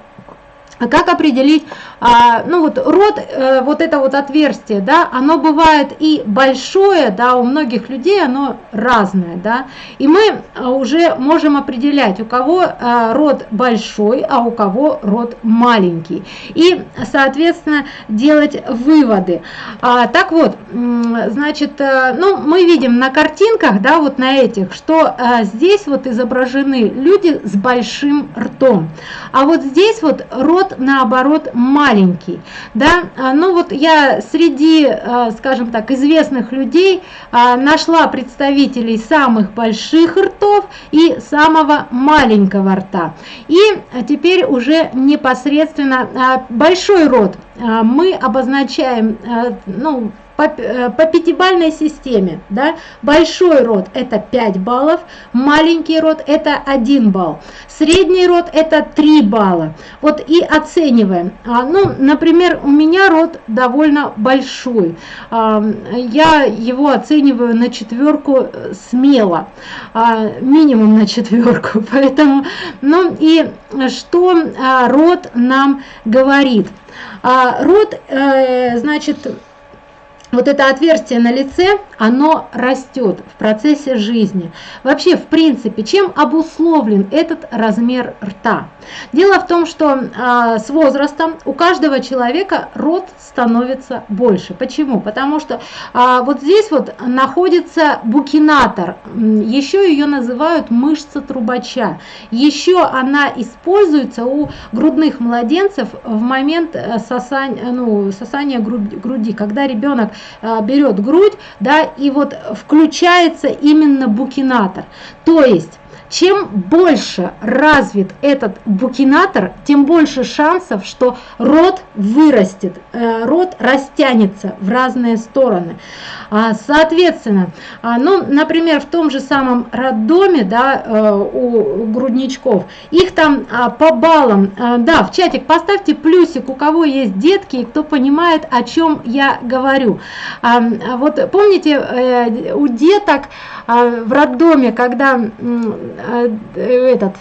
как определить а, ну вот рот, э, вот это вот отверстие, да, оно бывает и большое, да, у многих людей оно разное, да, и мы э, уже можем определять, у кого э, рот большой, а у кого рот маленький, и, соответственно, делать выводы. А, так вот, значит, ну, мы видим на картинках, да, вот на этих, что а, здесь вот изображены люди с большим ртом, а вот здесь вот рот, наоборот, маленький маленький. Да? А, ну вот я среди, а, скажем так, известных людей а, нашла представителей самых больших ртов и самого маленького рта. И теперь уже непосредственно большой рот мы обозначаем, ну, по, э, по пятибальной системе. Да? Большой род это 5 баллов, маленький род это 1 балл, средний род это 3 балла. Вот и оцениваем. А, ну, например, у меня род довольно большой. А, я его оцениваю на четверку смело, а, минимум на четверку. Поэтому, ну и что а, род нам говорит? А, род, э, значит, вот это отверстие на лице, оно растет в процессе жизни. Вообще, в принципе, чем обусловлен этот размер рта? Дело в том, что э, с возрастом у каждого человека рот становится больше. Почему? Потому что э, вот здесь вот находится букинатор, еще ее называют мышца трубача. Еще она используется у грудных младенцев в момент э, сосания, ну, сосания груди, когда ребенок а, берет грудь, да, и вот включается именно букинатор. То есть чем больше развит этот букинатор, тем больше шансов, что рот вырастет, э, рот растянется в разные стороны. А, соответственно, а, ну, например, в том же самом роддоме, да, э, у грудничков, их там а, по баллам, да, в чатик поставьте плюсик, у кого есть детки, и кто понимает, о чем я говорю. Вот помните, э, у деток в роддоме, когда Э, этот а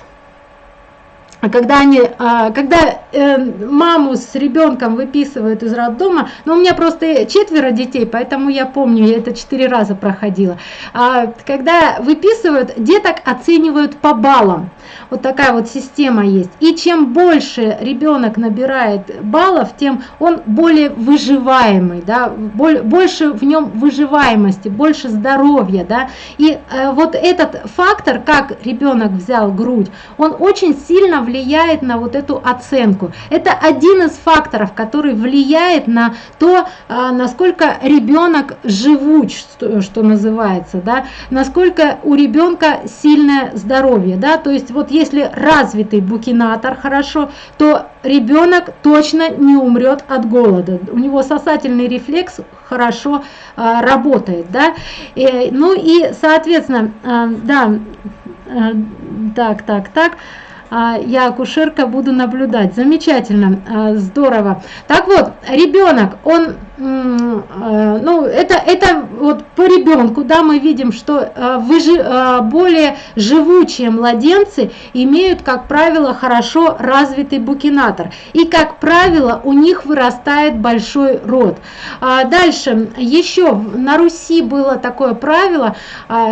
когда они, а, когда э, маму с ребенком выписывают из роддома, ну у меня просто четверо детей, поэтому я помню, я это четыре раза проходила. А, когда выписывают, деток оценивают по баллам. Вот такая вот система есть. И чем больше ребенок набирает баллов, тем он более выживаемый, да, больше в нем выживаемости, больше здоровья, да. И э, вот этот фактор, как ребенок взял грудь, он очень сильно влияет влияет на вот эту оценку. Это один из факторов, который влияет на то, а, насколько ребенок живуч, что, называется, да, насколько у ребенка сильное здоровье. Да, то есть вот если развитый букинатор хорошо, то ребенок точно не умрет от голода. У него сосательный рефлекс хорошо а, работает. Да? И, ну и, соответственно, а, да, а, так, так, так. А, я акушерка буду наблюдать. Замечательно, а, здорово. Так вот, ребенок, он ну, это, это вот по ребенку, да, мы видим, что э, выжи, э, более живучие младенцы имеют, как правило, хорошо развитый букинатор. И, как правило, у них вырастает большой рот. А дальше, еще на Руси было такое правило,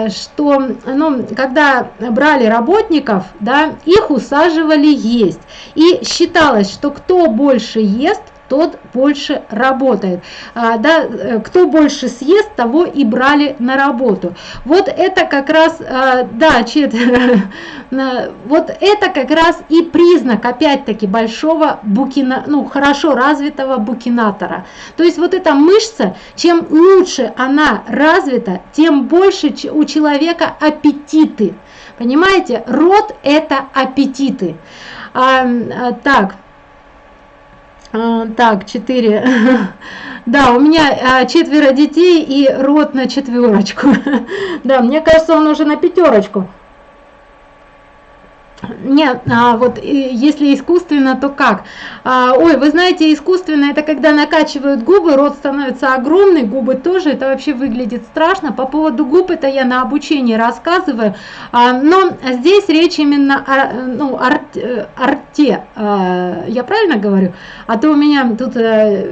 что, ну, когда брали работников, да, их усаживали есть. И считалось, что кто больше ест, тот больше работает. А, да, э, кто больше съест, того и брали на работу. Вот это как раз, а, да, чет, вот это как раз и признак, опять-таки, большого букина, ну, хорошо развитого букинатора. То есть вот эта мышца, чем лучше она развита, тем больше у человека аппетиты. Понимаете, рот это аппетиты. А, а, так, так, четыре. Да, у меня а, четверо детей и рот на четверочку. Да, мне кажется, он уже на пятерочку. Нет, а вот если искусственно, то как? А, ой, вы знаете, искусственно это когда накачивают губы, рот становится огромный, губы тоже, это вообще выглядит страшно. По поводу губ это я на обучении рассказываю, а, но здесь речь именно о ну, арт, э, арте, а, я правильно говорю? А то у меня тут а,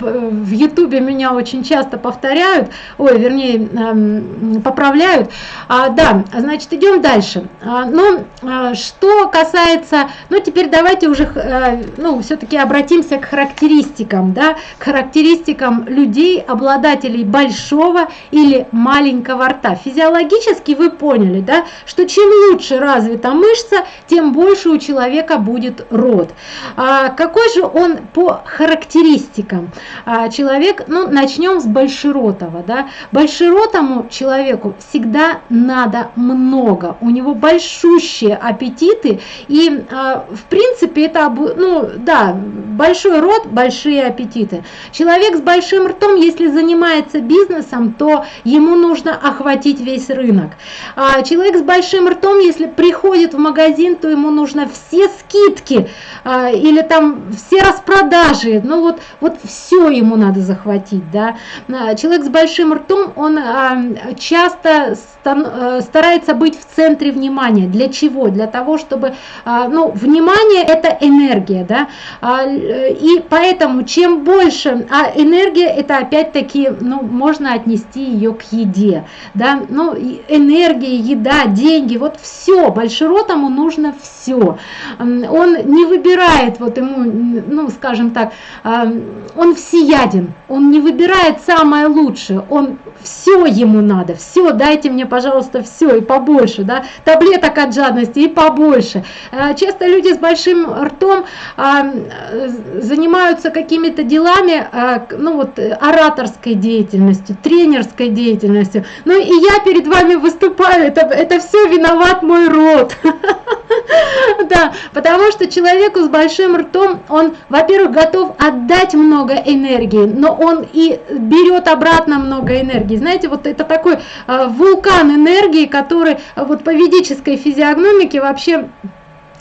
в ютубе меня очень часто повторяют, ой, вернее, а, поправляют. А, да, значит, идем дальше. А, ну, а, что касается, ну теперь давайте уже, э, ну все-таки обратимся к характеристикам, да, к характеристикам людей, обладателей большого или маленького рта. Физиологически вы поняли, да, что чем лучше развита мышца, тем больше у человека будет рот. А какой же он по характеристикам? А, человек, ну начнем с большеротого, да, большеротому человеку всегда надо много, у него большущие аппетит аппетиты. И, а, в принципе, это, ну, да, большой рот, большие аппетиты. Человек с большим ртом, если занимается бизнесом, то ему нужно охватить весь рынок. А человек с большим ртом, если приходит в магазин, то ему нужно все скидки а, или там все распродажи. Ну, вот, вот все ему надо захватить, да. Человек с большим ртом, он часто э, старается быть в центре внимания. Для чего? Для того, чтобы, а, ну, внимание это энергия, да, а, и поэтому чем больше, а энергия это опять-таки, ну, можно отнести ее к еде, да, ну, энергия, еда, деньги, вот все, большеротому нужно все. Он не выбирает, вот ему, ну, скажем так, он всеяден, он не выбирает самое лучшее, он все ему надо, все, дайте мне, пожалуйста, все и побольше, да, таблеток от жадности и побольше. Э, часто люди с большим ртом а, занимаются какими-то делами, а, ну вот, ораторской деятельностью, тренерской деятельностью. Ну и я перед вами выступаю, это, это все виноват мой рот. Да, потому что человеку с большим ртом, он, во-первых, готов отдать много энергии, но он и берет обратно много энергии. Знаете, вот это такой э, вулкан энергии, который вот по ведической физиогномике вообще вообще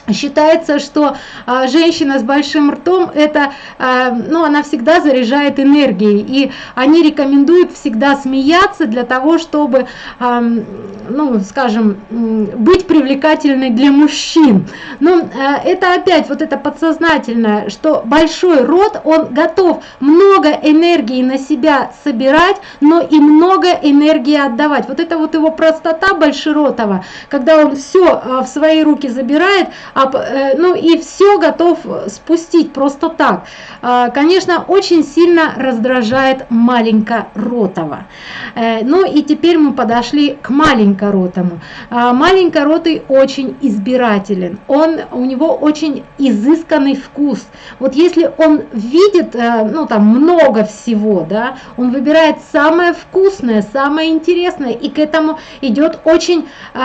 Считается, что а, женщина с большим ртом, это, а, ну, она всегда заряжает энергией, и они рекомендуют всегда смеяться для того, чтобы, а, ну, скажем, быть привлекательной для мужчин. Но а, это опять вот это подсознательное, что большой рот, он готов много энергии на себя собирать, но и много энергии отдавать. Вот это вот его простота большеротова, когда он все а, в свои руки забирает, ну и все готов спустить просто так. А, конечно, очень сильно раздражает маленькоротого. Э, ну и теперь мы подошли к маленькоротому. А, маленькоротый очень избирателен, он, у него очень изысканный вкус. Вот если он видит, э, ну там много всего, да, он выбирает самое вкусное, самое интересное, и к этому идет очень э,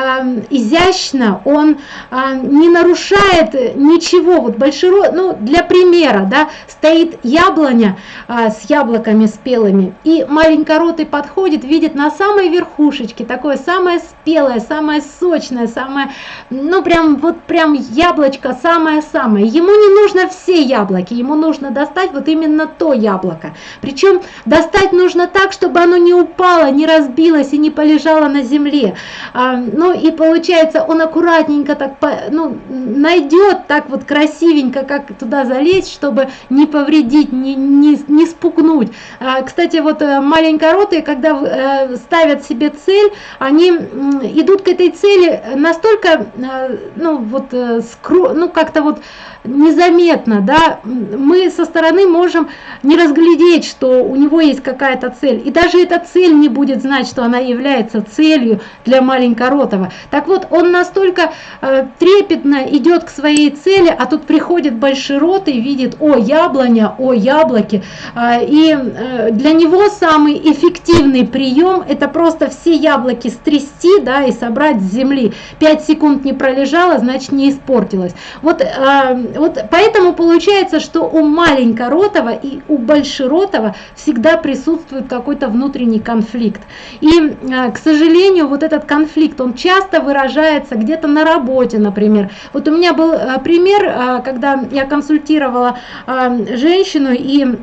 изящно, он э, не нарушает нарушает ничего. Вот большой, ну, для примера, да, стоит яблоня а, с яблоками спелыми, и маленькоротый подходит, видит на самой верхушечке такое самое спелое, самое сочное, самое, ну, прям, вот прям яблочко самое-самое. Ему не нужно все яблоки, ему нужно достать вот именно то яблоко. Причем достать нужно так, чтобы оно не упало, не разбилось и не полежало на земле. А, ну, и получается, он аккуратненько так, ну, найдет так вот красивенько, как туда залезть, чтобы не повредить, не, не, не спугнуть. А, кстати, вот э, маленькоротые, когда э, ставят себе цель, они идут к этой цели настолько, э, ну вот, скро, ну как-то вот незаметно, да, мы со стороны можем не разглядеть, что у него есть какая-то цель, и даже эта цель не будет знать, что она является целью для маленькоротого. Так вот, он настолько э, трепетно идет к своей цели, а тут приходит большой рот и видит, о, яблоня, о, яблоки, э, и э, для него самый эффективный прием это просто все яблоки стрясти, да, и собрать с земли. 5 секунд не пролежало, значит не испортилось. Вот э, вот поэтому получается, что у маленькоротого и у большеротого всегда присутствует какой-то внутренний конфликт. И, э, к сожалению, вот этот конфликт, он часто выражается где-то на работе, например. Вот у меня был э, пример, э, когда я консультировала женщину и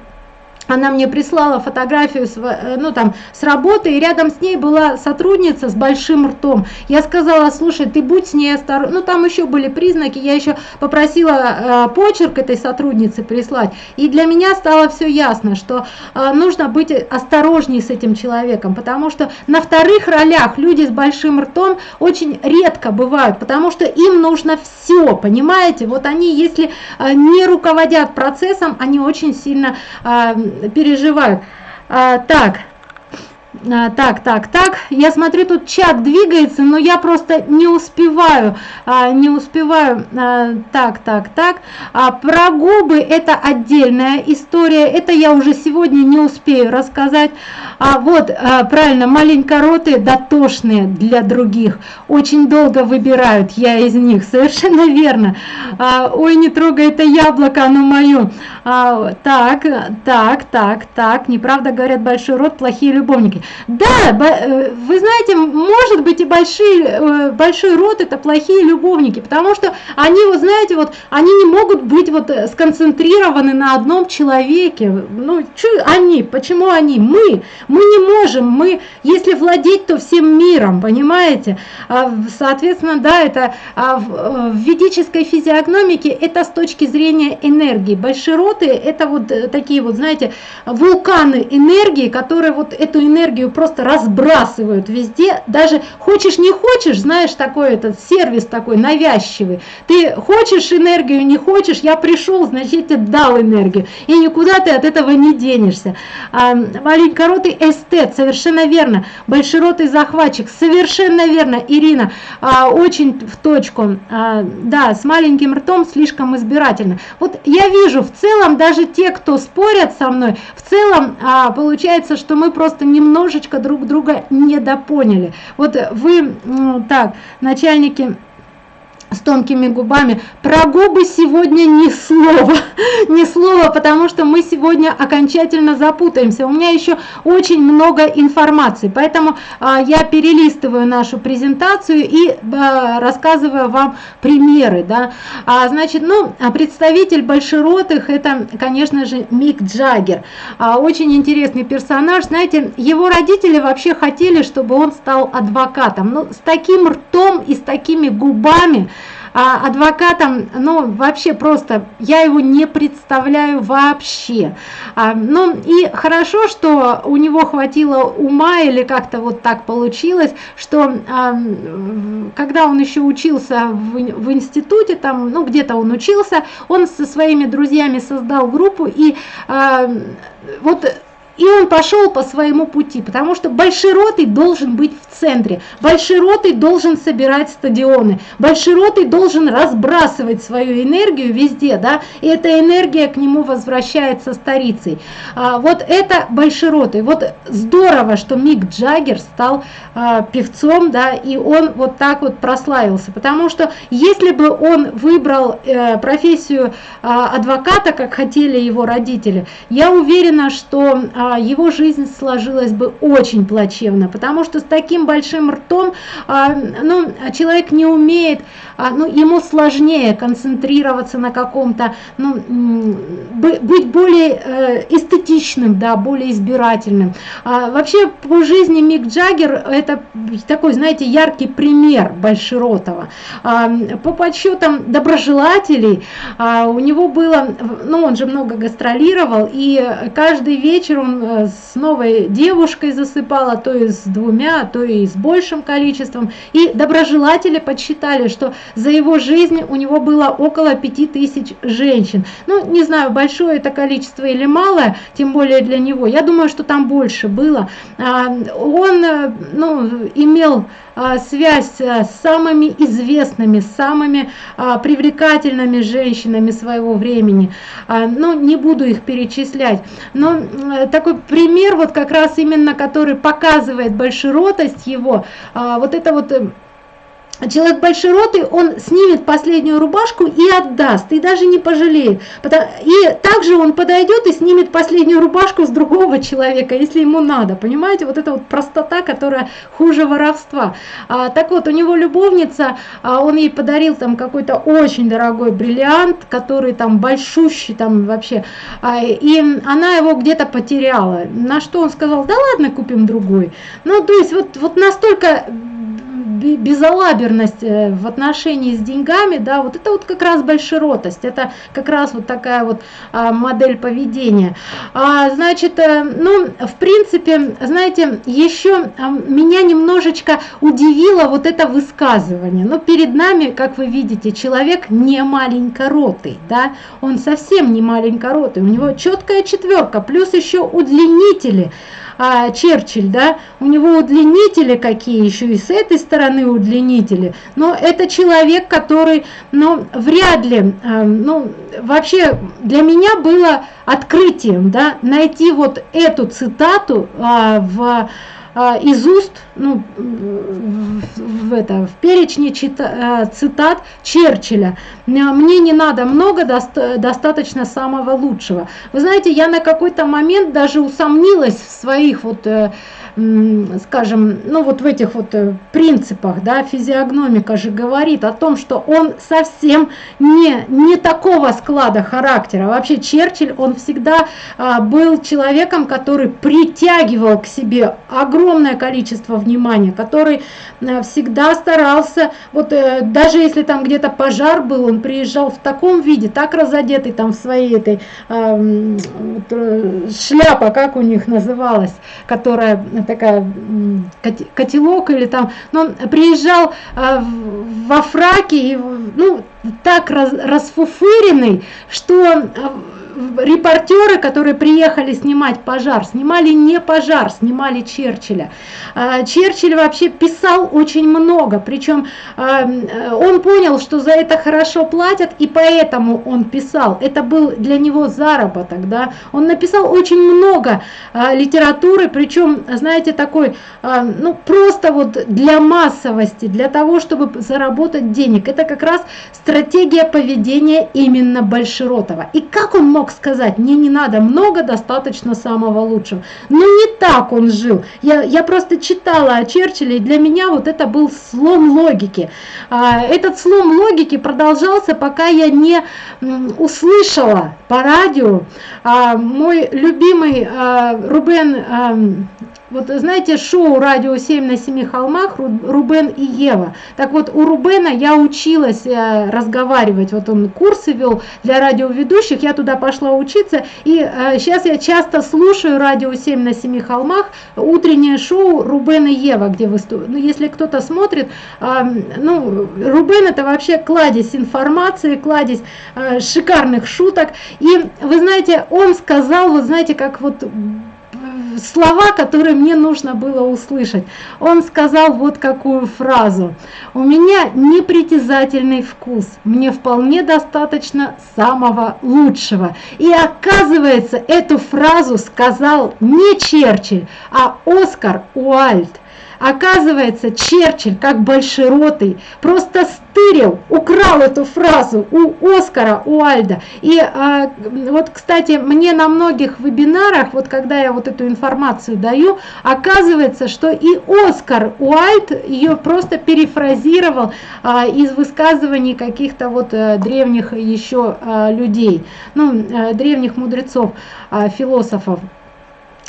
она мне прислала фотографию э, ну там с работы и рядом с ней была сотрудница с большим ртом. Я сказала слушай ты будь с ней осторожна ну там еще были признаки. Я еще попросила э, почерк этой сотрудницы прислать. И для меня стало все ясно что э, нужно быть осторожней с этим человеком потому что на вторых ролях люди с большим ртом очень редко бывают потому что им нужно все понимаете? Вот они если э, не руководят процессом они очень сильно э, переживаю. А, так, а, так, так, так, я смотрю, тут чат двигается, но я просто не успеваю, а, не успеваю, а, так, так, так, а, про губы это отдельная история, это я уже сегодня не успею рассказать, а вот, а, правильно, маленькороты дотошные для других, очень долго выбирают я из них, совершенно верно, а, ой, не трогай это яблоко, оно мое, а, так, так, так, так, неправда говорят большой рот, плохие любовники, Да, э, вы знаете, может быть и большие, э, большой род это плохие любовники, потому что они, вот знаете, вот они не могут быть вот сконцентрированы на одном человеке. Ну, чё они, почему они? Мы, мы не можем, мы, если владеть, то всем миром, понимаете? А, соответственно, да, это а, в ведической физиогномике это с точки зрения энергии. Большероты это вот такие вот, знаете, вулканы энергии, которые вот эту энергию просто разбрасывают везде. Даже хочешь не хочешь, знаешь, такой этот сервис такой навязчивый. Ты хочешь энергию, не хочешь, я пришел, значит, я тебе дал энергию. И никуда ты от этого не денешься. А, маленькоротый эстет, совершенно верно. Большеротый захватчик, совершенно верно. Ирина, а, очень в точку. А, да, с маленьким ртом слишком избирательно. Вот я вижу, в целом даже те, кто спорят со мной, в целом а, получается, что мы просто немножечко друг друга недопоняли. Вот вы, так, начальники с тонкими губами. Про губы сегодня ни слова, ни слова, потому что мы сегодня окончательно запутаемся. У меня еще очень много информации, поэтому а, я перелистываю нашу презентацию и а, рассказываю вам примеры. Да. А, значит, ну, представитель большеротых это, конечно же, Мик Джаггер. А, очень интересный персонаж. Знаете, его родители вообще хотели, чтобы он стал адвокатом. Ну, с таким ртом и с такими губами, а адвокатом, ну, вообще просто, я его не представляю вообще. А, ну, и хорошо, что у него хватило ума, или как-то вот так получилось, что а, когда он еще учился в, в институте, там, ну, где-то он учился, он со своими друзьями создал группу, и а, вот и он пошел по своему пути, потому что Большеротый должен быть в центре, Большеротый должен собирать стадионы, Большеротый должен разбрасывать свою энергию везде, да, и эта энергия к нему возвращается старицей. А, вот это Большеротый. Вот здорово, что Мик Джаггер стал а, певцом, да, и он вот так вот прославился, потому что если бы он выбрал э, профессию а, адвоката, как хотели его родители, я уверена, что а, его жизнь сложилась бы очень плачевно, потому что с таким большим ртом а, ну, человек не умеет, а, ну, ему сложнее концентрироваться на каком-то, ну, быть более э, эстетичным, да, более избирательным. Вообще по жизни Мик Джаггер это такой, знаете, яркий пример Большеротова. По подсчетам доброжелателей у него было, ну, он же много гастролировал, и каждый вечер он Э, с новой девушкой засыпала, то и с двумя, то и с большим количеством. И доброжелатели подсчитали, что за его жизнь у него было около 5000 женщин. Ну, не знаю, большое это количество или малое, тем более для него. Я думаю, что там больше было. А, он э, ну, имел связь э, с самыми известными, самыми а, привлекательными женщинами своего времени. А, ну, не буду их перечислять. Но такой пример, вот как раз именно, который показывает большеротость его, вот это вот человек большеротый, он снимет последнюю рубашку и отдаст, и даже не пожалеет. И также он подойдет и снимет последнюю рубашку с другого человека, если ему надо. Понимаете, вот это вот простота, которая хуже воровства. А, так вот, у него любовница, а, он ей подарил там какой-то очень дорогой бриллиант, который там большущий там вообще, а, и она его где-то потеряла. На что он сказал, да ладно, купим другой. Ну, то есть вот, вот настолько безалаберность э, в отношении с деньгами, да, вот это вот как раз большеротость, это как раз вот такая вот а, модель поведения. А, значит, э, ну, в принципе, знаете, еще а, меня немножечко удивило вот это высказывание. Но перед нами, как вы видите, человек не маленькоротый, да, он совсем не маленькоротый, у него четкая четверка, плюс еще удлинители а, Черчилль, да, у него удлинители какие еще и с этой стороны удлинители, но это человек, который, ну, вряд ли, а, ну, вообще для меня было открытием, да, найти вот эту цитату а, в из уст, ну, в, это, в перечне чита, э, цитат Черчилля. Мне не надо много, доста достаточно самого лучшего. Вы знаете, я на какой-то момент даже усомнилась в своих вот э, скажем, ну вот в этих вот э, принципах, да, физиогномика же говорит о том, что он совсем не, не такого склада характера. Вообще Черчилль, он всегда а, был человеком, который притягивал к себе огромное количество внимания, который а, всегда старался, вот э, даже если там где-то пожар был, он приезжал в таком виде, так разодетый там в своей этой э, шляпа, как у них называлась, которая такая котелок или там, но он приезжал э, во фраке, и, ну, так раз, расфуфыренный, что э, репортеры, которые приехали снимать пожар, снимали не пожар, снимали Черчилля. А, Черчилль вообще писал очень много, причем а, он понял, что за это хорошо платят, и поэтому он писал. Это был для него заработок, да. Он написал очень много а, литературы, причем, знаете, такой, ну, просто вот для массовости, для того, чтобы заработать денег. Это как раз стратегия поведения именно Большеротова. И как он мог мог сказать, мне не надо много, достаточно самого лучшего. Но не так он жил. Я, я просто читала о Черчилле, и для меня вот это был слом логики. А, этот слом логики продолжался, пока я не услышала по радио а, мой любимый а, Рубен вот знаете, шоу «Радио 7 на семи холмах» Рубен и Ева. Так вот, у Рубена я училась э, разговаривать, вот он курсы вел для радиоведущих, я туда пошла учиться, и э, сейчас я часто слушаю «Радио 7 на семи холмах», утреннее шоу Рубен и Ева, где выступают. Ну, если кто-то смотрит, э, ну, Рубен это вообще кладезь информации, кладезь шикарных шуток, и вы знаете, он сказал, вот знаете, как вот слова, которые мне нужно было услышать. Он сказал вот какую фразу. «У меня непритязательный вкус, мне вполне достаточно самого лучшего». И оказывается, эту фразу сказал не Черчилль, а Оскар Уальд. Оказывается, Черчилль, как большеротый, просто стырил, украл эту фразу у Оскара Уальда. И а, вот, кстати, мне на многих вебинарах, вот когда я вот эту информацию даю, оказывается, что и Оскар Уальд ее просто перефразировал а, из высказываний каких-то вот а, древних еще а, людей, ну, а, древних мудрецов, а, философов.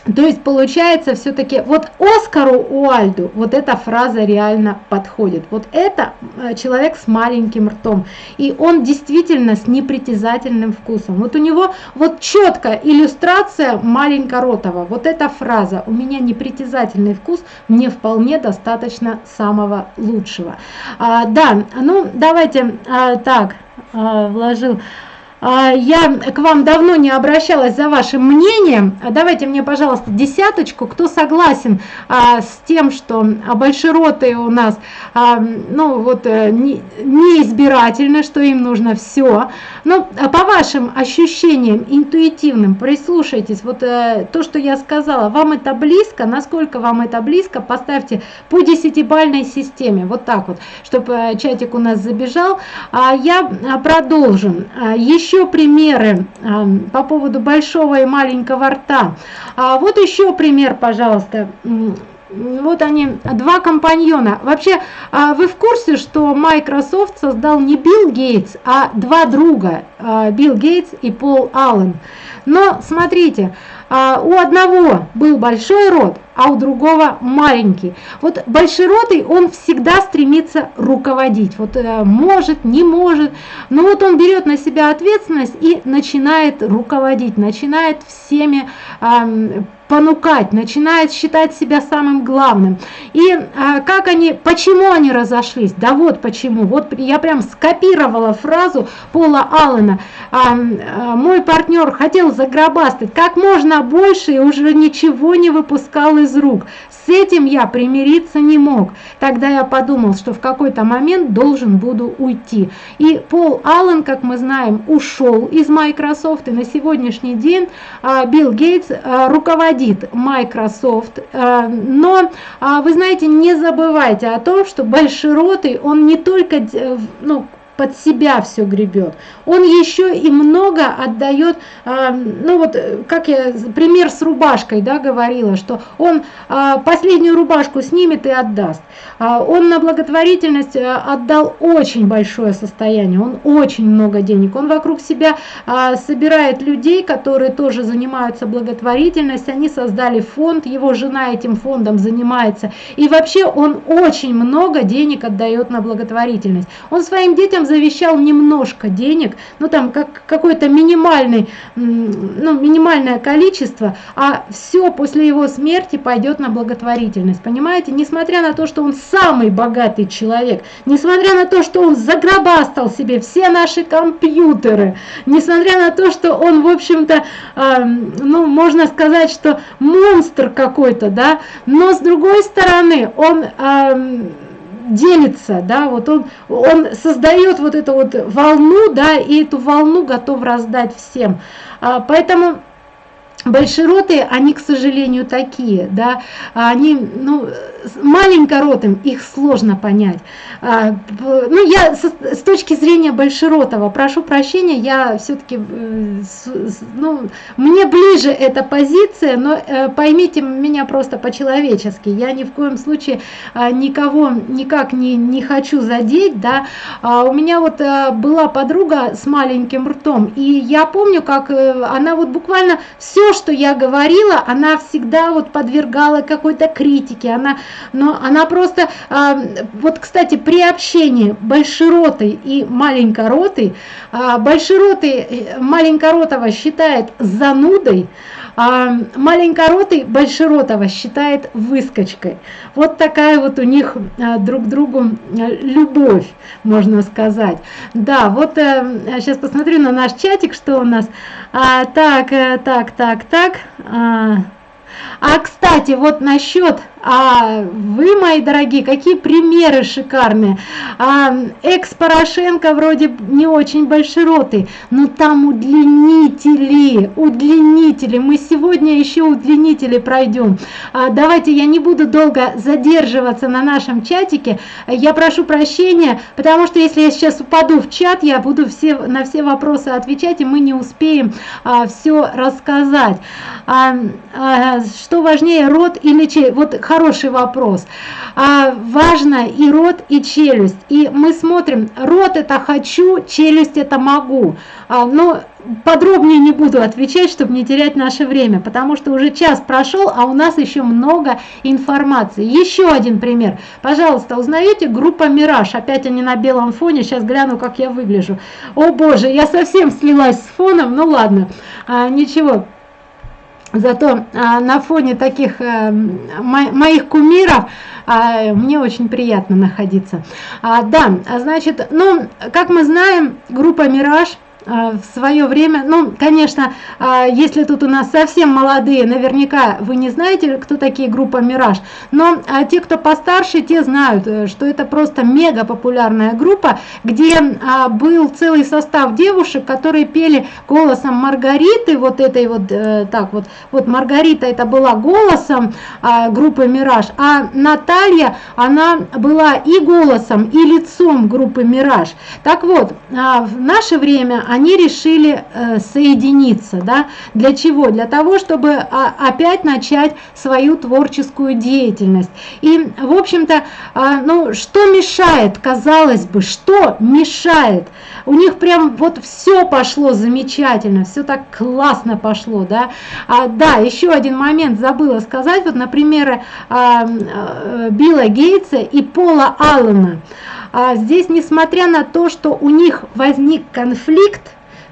То есть получается все-таки вот Оскару Уальду вот эта фраза реально подходит. Вот это э, человек с маленьким ртом. И он действительно с непритязательным вкусом. Вот у него вот четкая иллюстрация маленькоротого. Вот эта фраза «У меня непритязательный вкус, мне вполне достаточно самого лучшего». А, да, ну давайте а, так, а, вложил... А, я к вам давно не обращалась за вашим мнением. Давайте мне, пожалуйста, десяточку, кто согласен а, с тем, что большеротые у нас, а, ну вот, э, не, избирательны, что им нужно все. Но по вашим ощущениям интуитивным, прислушайтесь, вот э, то, что я сказала, вам это близко, насколько вам это близко, поставьте по десятибальной системе, вот так вот, чтобы э, чатик у нас забежал. Я продолжу. Еще еще примеры а, по поводу большого и маленького рта. А вот еще пример, пожалуйста. Вот они, два компаньона. Вообще, а, вы в курсе, что Microsoft создал не Билл Гейтс, а два друга, а, Билл Гейтс и Пол Аллен. Но смотрите, у одного был большой рот, а у другого маленький. Вот большеротый, он всегда стремится руководить. Вот э, может, не может, но вот он берет на себя ответственность и начинает руководить, начинает всеми э, понукать, начинает считать себя самым главным. И а, как они, почему они разошлись? Да вот почему. Вот я прям скопировала фразу Пола Аллена. А, а, мой партнер хотел загробастать как можно больше и уже ничего не выпускал из рук. С этим я примириться не мог. Тогда я подумал, что в какой-то момент должен буду уйти. И Пол Аллен, как мы знаем, ушел из Microsoft. И на сегодняшний день а, Билл Гейтс а, руководит Microsoft. А, но вы знаете, не забывайте о том, что большеротый, он не только ну, под себя все гребет. Он еще и много отдает, э, ну вот, э, как я пример с рубашкой, да, говорила, что он э, последнюю рубашку снимет и отдаст. Э, он на благотворительность э, отдал очень большое состояние, он очень много денег. Он вокруг себя собирает людей, которые тоже занимаются благотворительностью, они создали фонд, его жена этим фондом занимается. И вообще он очень много денег отдает на благотворительность. Он своим детям там завещал немножко денег, ну там как какой-то минимальный, ну минимальное количество, а все после его смерти пойдет на благотворительность, понимаете? Несмотря на то, что он самый богатый человек, несмотря на то, что он загробастал себе все наши компьютеры, несмотря на то, что он, в общем-то, э, ну можно сказать, что монстр какой-то, да, но с другой стороны, он... Э, делится, да, вот он, он создает вот эту вот волну, да, и эту волну готов раздать всем. А, поэтому большероты, они, к сожалению, такие, да, они, ну, маленькоротым их сложно понять. А, ну, я с, точки зрения большеротого, прошу прощения, я все-таки, э, ну, мне ближе эта позиция, но э, поймите меня просто по-человечески, я ни в коем случае а, никого никак не, не хочу задеть, да, а у меня вот э, была подруга с маленьким ртом, и я помню, как она вот буквально все, что я говорила, она всегда вот подвергала какой-то критике, она но она просто, а, вот, кстати, при общении большеротой и маленькоротой, а, большеротой э, маленькоротого считает занудой, а маленькоротый большеротого считает выскочкой. Вот такая вот у них а, друг другу а, любовь, можно сказать. Да, вот сейчас посмотрю на наш чатик, что у нас. А, так, так, так, так. А, а кстати, вот насчет а вы, мои дорогие, какие примеры шикарные. А, Экс-Порошенко вроде не очень большеротый, но там удлинители, удлинители. Мы сегодня еще удлинители пройдем. А, давайте я не буду долго задерживаться на нашем чатике. Я прошу прощения, потому что если я сейчас упаду в чат, я буду все, на все вопросы отвечать, и мы не успеем а, все рассказать. А, а, что важнее, рот или чей? Вот хороший вопрос. А, важно и рот, и челюсть. И мы смотрим, рот это хочу, челюсть это могу. А, но подробнее не буду отвечать, чтобы не терять наше время, потому что уже час прошел, а у нас еще много информации. Еще один пример. Пожалуйста, узнаете группа «Мираж». Опять они на белом фоне. Сейчас гляну, как я выгляжу. О боже, я совсем слилась с фоном. Ну ладно, а, ничего. Зато а, на фоне таких а, моих кумиров а, мне очень приятно находиться. А, да, значит, ну, как мы знаем, группа «Мираж» в свое время, ну, конечно, а, если тут у нас совсем молодые, наверняка вы не знаете, кто такие группа «Мираж», но а, те, кто постарше, те знают, э, что это просто мега популярная группа, где был целый состав девушек, которые пели голосом Маргариты, вот этой вот, э, так вот, вот Маргарита это была голосом группы «Мираж», а Наталья, она была и голосом, и лицом группы «Мираж». Так вот, в наше время они решили э, соединиться. Да? Для чего? Для того, чтобы а, опять начать свою творческую деятельность. И, в общем-то, а, ну, что мешает, казалось бы, что мешает? У них прям вот все пошло замечательно, все так классно пошло. Да, а, да еще один момент забыла сказать, вот, например, а, а, Билла Гейтса и Пола Аллена. Здесь, несмотря на то, что у них возник конфликт,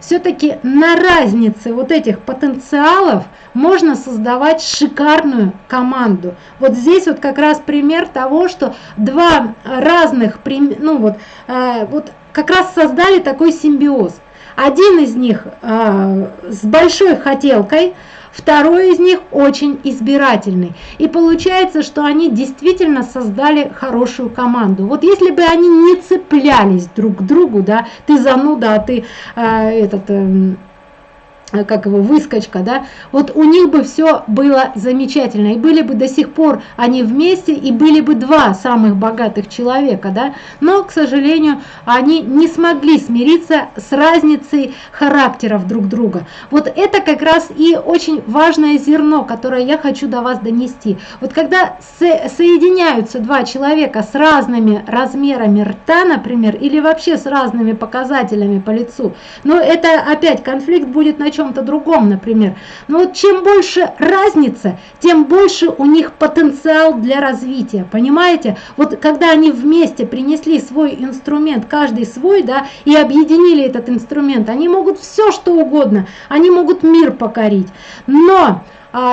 все-таки на разнице вот этих потенциалов можно создавать шикарную команду. Вот здесь вот как раз пример того, что два разных, ну вот, э, вот как раз создали такой симбиоз. Один из них э, с большой хотелкой, Второй из них очень избирательный. И получается, что они действительно создали хорошую команду. Вот если бы они не цеплялись друг к другу, да, ты зануда, а ты э, этот... Э, как его выскочка, да, вот у них бы все было замечательно, и были бы до сих пор они вместе, и были бы два самых богатых человека, да, но, к сожалению, они не смогли смириться с разницей характеров друг друга. Вот это как раз и очень важное зерно, которое я хочу до вас донести. Вот когда со соединяются два человека с разными размерами рта, например, или вообще с разными показателями по лицу, но это опять конфликт будет на чем чем-то другом, например. Но вот чем больше разница, тем больше у них потенциал для развития, понимаете? Вот когда они вместе принесли свой инструмент, каждый свой, да, и объединили этот инструмент, они могут все что угодно, они могут мир покорить. Но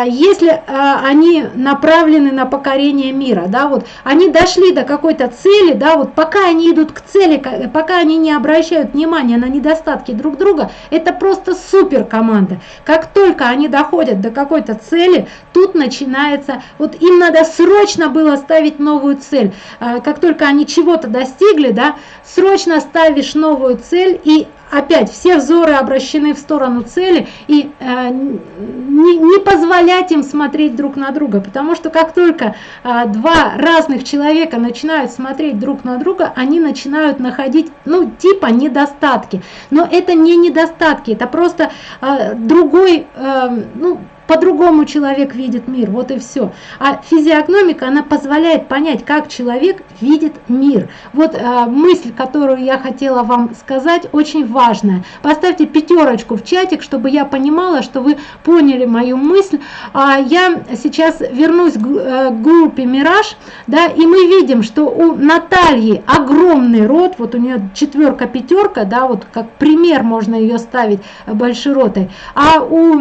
если а, они направлены на покорение мира, да, вот они дошли до какой-то цели, да, вот пока они идут к цели, пока они не обращают внимания на недостатки друг друга, это просто супер команда. Как только они доходят до какой-то цели, тут начинается, вот им надо срочно было ставить новую цель. А, как только они чего-то достигли, да, срочно ставишь новую цель и опять все взоры обращены в сторону цели и э, не, не позволять им смотреть друг на друга, потому что как только э, два разных человека начинают смотреть друг на друга, они начинают находить, ну, типа недостатки. Но это не недостатки, это просто э, другой, э, ну, по-другому человек видит мир, вот и все. А физиогномика, она позволяет понять, как человек видит мир. Вот э, мысль, которую я хотела вам сказать, очень важная. Поставьте пятерочку в чатик, чтобы я понимала, что вы поняли мою мысль. А я сейчас вернусь к, э, группе «Мираж», да, и мы видим, что у Натальи огромный рот, вот у нее четверка-пятерка, да, вот как пример можно ее ставить большеротой, а у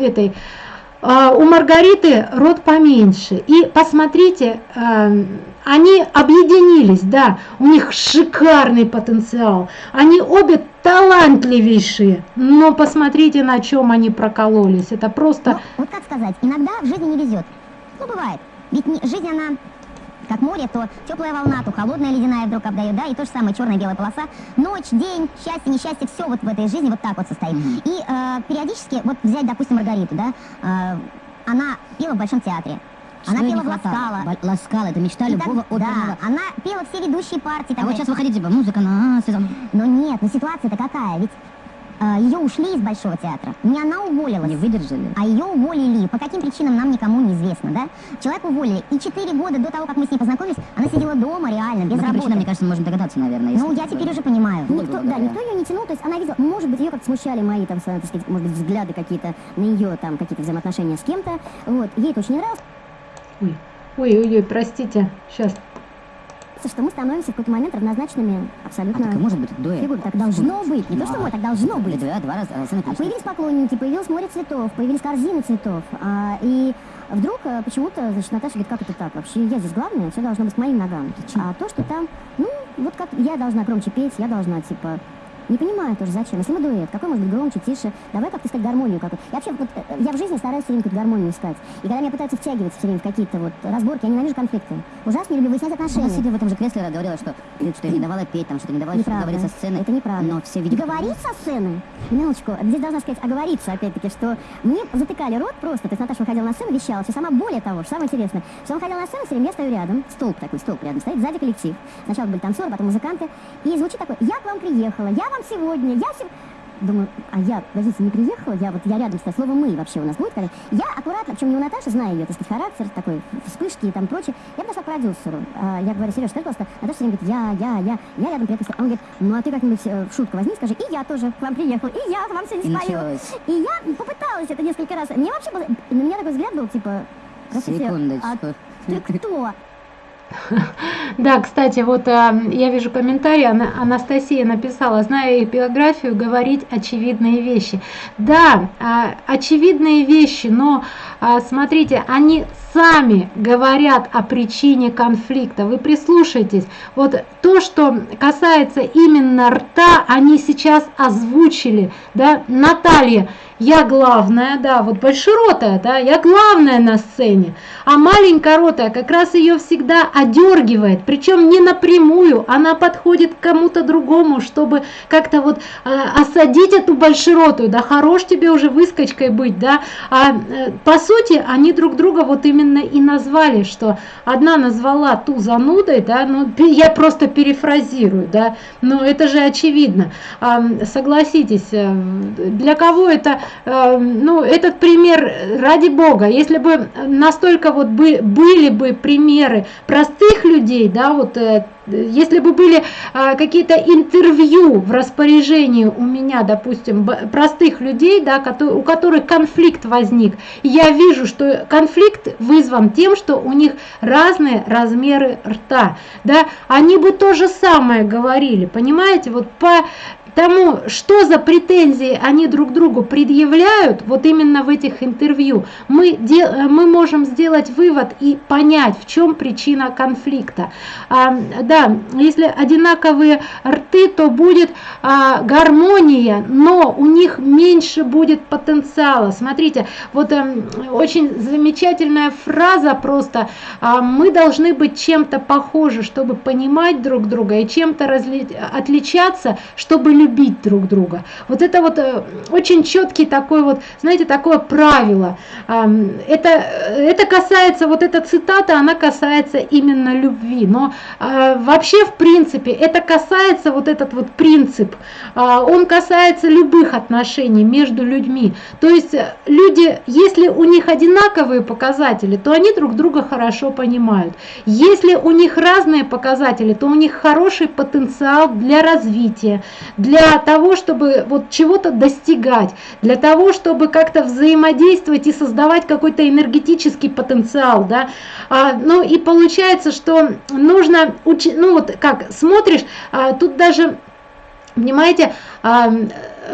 этой у Маргариты рот поменьше. И посмотрите, а, они объединились, да, у них шикарный потенциал. Они обе талантливейшие, но посмотрите, на чем они прокололись. Это просто... Ну, вот как сказать, иногда в жизни не везет. Ну, бывает. Ведь не, жизнь, она как море, то теплая волна, то холодная ледяная вдруг обдает, да, и то же самое черная белая полоса. Ночь, день, счастье, несчастье, все вот в этой жизни вот так вот состоит. Mm -hmm. И э, периодически, вот взять, допустим, Маргариту, да, э, она пела в Большом театре. Она пела в Ласкала. Ласкала, это мечта любого так, Да, она пела все ведущие партии. А вот сейчас выходите, типа, музыка на сезон. Но нет, но ситуация-то какая, ведь ее ушли из Большого театра. Не она уволилась. Не выдержали. А ее уволили. По каким причинам нам никому не известно, да? Человек уволили. И четыре года до того, как мы с ней познакомились, она сидела дома реально, без работы. Причинам, мне кажется, мы можем догадаться, наверное. Ну, я теперь уже понимаю. Никто, да, никто ее не тянул. То есть она видела, может быть, ее как-то смущали мои, там, так сказать, может быть, взгляды какие-то на ее, там, какие-то взаимоотношения с кем-то. Вот. Ей это очень нравилось. Ой, ой, ой, простите. Сейчас что мы становимся в какой-то момент равнозначными абсолютно... А так, может быть, дуэт? Фигур. Так должно быть. Не то, что мы, так должно быть. Дуэт, два раза. А появились поклонники, появилось море цветов, появились корзины цветов. А, и вдруг а, почему-то, значит, Наташа говорит, как это так? Вообще я здесь главная, все должно быть к моим ногам. А то, что там, ну, вот как я должна громче петь, я должна, типа, не понимаю тоже, зачем. Если мы дуэт, какой может быть громче, тише? Давай как-то искать гармонию какую Я вообще, вот, э, я в жизни стараюсь все время какую-то гармонию искать. И когда меня пытаются втягивать все время в какие-то вот разборки, я ненавижу конфликты. Ужасно не люблю выяснять отношения. Она сидя в этом же кресле говорила, что, что я не давала петь, там, что не давала неправда. говорить со сцены. Это неправда. Но все видят... Говорить со сцены? Минуточку. Здесь должна сказать оговориться, опять-таки, что мне затыкали рот просто. То есть Наташа выходила на сцену, вещала. Все сама более того, что самое интересное, что он ходил на сцену, все время я стою рядом, столб такой, столб рядом стоит, сзади коллектив. Сначала были танцоры, потом музыканты. И звучит такой, я к вам приехала, я вам сегодня, я все... Думаю, а я, подождите, не приехала, я вот, я рядом, кстати, слово «мы» вообще у нас будет, когда... Я аккуратно, причем не у Наташи, знаю ее, так сказать, характер, такой, вспышки и там прочее, я подошла к продюсеру, а, я говорю, Сереж, скажи, просто, Наташа все время говорит, я, я, я, я рядом приехала, он говорит, ну, а ты как-нибудь э, в шутку возьми, скажи, и я тоже к вам приехал, и я вам сегодня спою. И я попыталась это несколько раз, мне вообще было, на меня такой взгляд был, типа, Секундочку. А ты кто? Да, кстати, вот а, я вижу комментарий, Анастасия написала, зная их биографию, говорить очевидные вещи. Да, а, очевидные вещи, но а, смотрите, они сами говорят о причине конфликта. Вы прислушайтесь, вот то, что касается именно рта, они сейчас озвучили, да, Наталья, я главная, да, вот большеротая, да, я главная на сцене, а маленькая ротая как раз ее всегда одергивает, причем не напрямую, она подходит к кому-то другому, чтобы как-то вот э, осадить эту большеротую, да, хорош тебе уже выскочкой быть, да, а э, по сути они друг друга вот именно и назвали, что одна назвала ту занудой, да, ну я просто перефразирую, да, но это же очевидно, а, согласитесь, э, для кого это ну, этот пример, ради бога, если бы настолько вот бы, были бы примеры простых людей, да, вот э, если бы были а, какие-то интервью в распоряжении у меня, допустим, простых людей, да, у которых конфликт возник, я вижу, что конфликт вызван тем, что у них разные размеры рта, да, они бы то же самое говорили, понимаете, вот по тому, что за претензии они друг другу предъявляют, вот именно в этих интервью, мы, мы можем сделать вывод и понять, в чем причина конфликта. А, да, если одинаковые рты, то будет а, гармония, но у них меньше будет потенциала. Смотрите, вот а, очень замечательная фраза просто, а, мы должны быть чем-то похожи, чтобы понимать друг друга и чем-то отличаться, чтобы любить любить друг друга. Вот это вот э, очень четкий такой вот, знаете, такое правило. Это, это касается, вот эта цитата, она касается именно любви. Но э, вообще, в принципе, это касается, вот этот вот принцип, а, он касается любых отношений между людьми. То есть э, люди, если у них одинаковые показатели, то они друг друга хорошо понимают. Если у них разные показатели, то у них хороший потенциал для развития, для для того, чтобы вот чего-то достигать, для того, чтобы как-то взаимодействовать и создавать какой-то энергетический потенциал, да, а, ну и получается, что нужно, учить, ну вот как смотришь, а, тут даже, понимаете,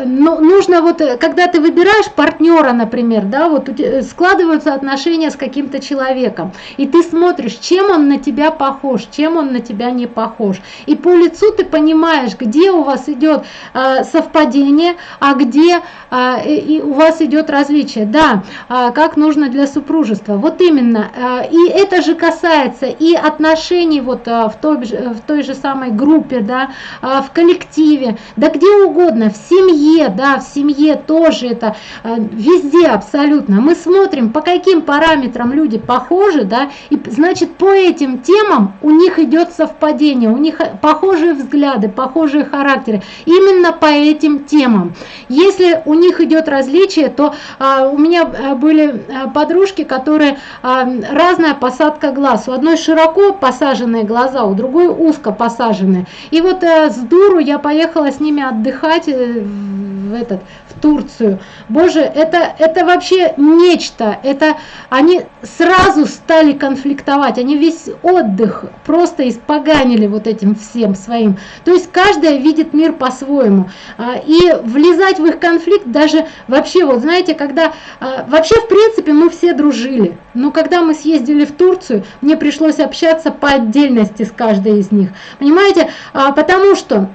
ну, нужно вот, э, когда ты выбираешь партнера, например, да, вот складываются отношения с каким-то человеком, и ты смотришь, чем он на тебя похож, чем он на тебя не похож. И по лицу ты понимаешь, где у вас идет э, совпадение, а где э, и у вас идет различие. Да, э, как нужно для супружества. Вот именно. Э, и это же касается и отношений вот э, в, той, в той же самой группе, да, э, в коллективе, да где угодно, в семье да, в семье тоже это, э, везде абсолютно. Мы смотрим, по каким параметрам люди похожи, да, и значит по этим темам у них идет совпадение, у них похожие взгляды, похожие характеры, именно по этим темам. Если у них идет различие, то а, у меня э, были подружки, которые а, разная посадка глаз. У одной широко посаженные глаза, у другой узко посаженные. И вот а, с дуру я поехала с ними отдыхать в этот в Турцию. Боже, это это вообще нечто. Это они сразу стали конфликтовать. Они весь отдых просто испоганили вот этим всем своим. То есть каждая видит мир по-своему. А, и влезать в их конфликт даже вообще вот знаете, когда а, вообще в принципе мы все дружили. Но когда мы съездили в Турцию, мне пришлось общаться по отдельности с каждой из них. Понимаете? А, потому что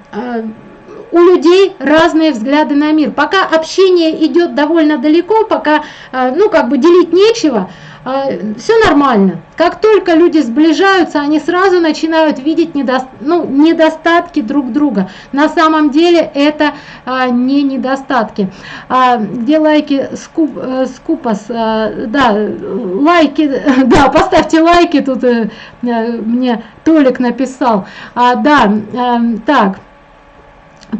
у людей разные взгляды на мир. Пока общение идет довольно далеко, пока, э, ну, как бы делить нечего, э, все нормально. Как только люди сближаются, они сразу начинают видеть недо, ну, недостатки друг друга. На самом деле это а, не недостатки. А, где лайки скуп, скупас, а, да, лайки, да, поставьте лайки, тут а, мне Толик написал. А, да, а, так.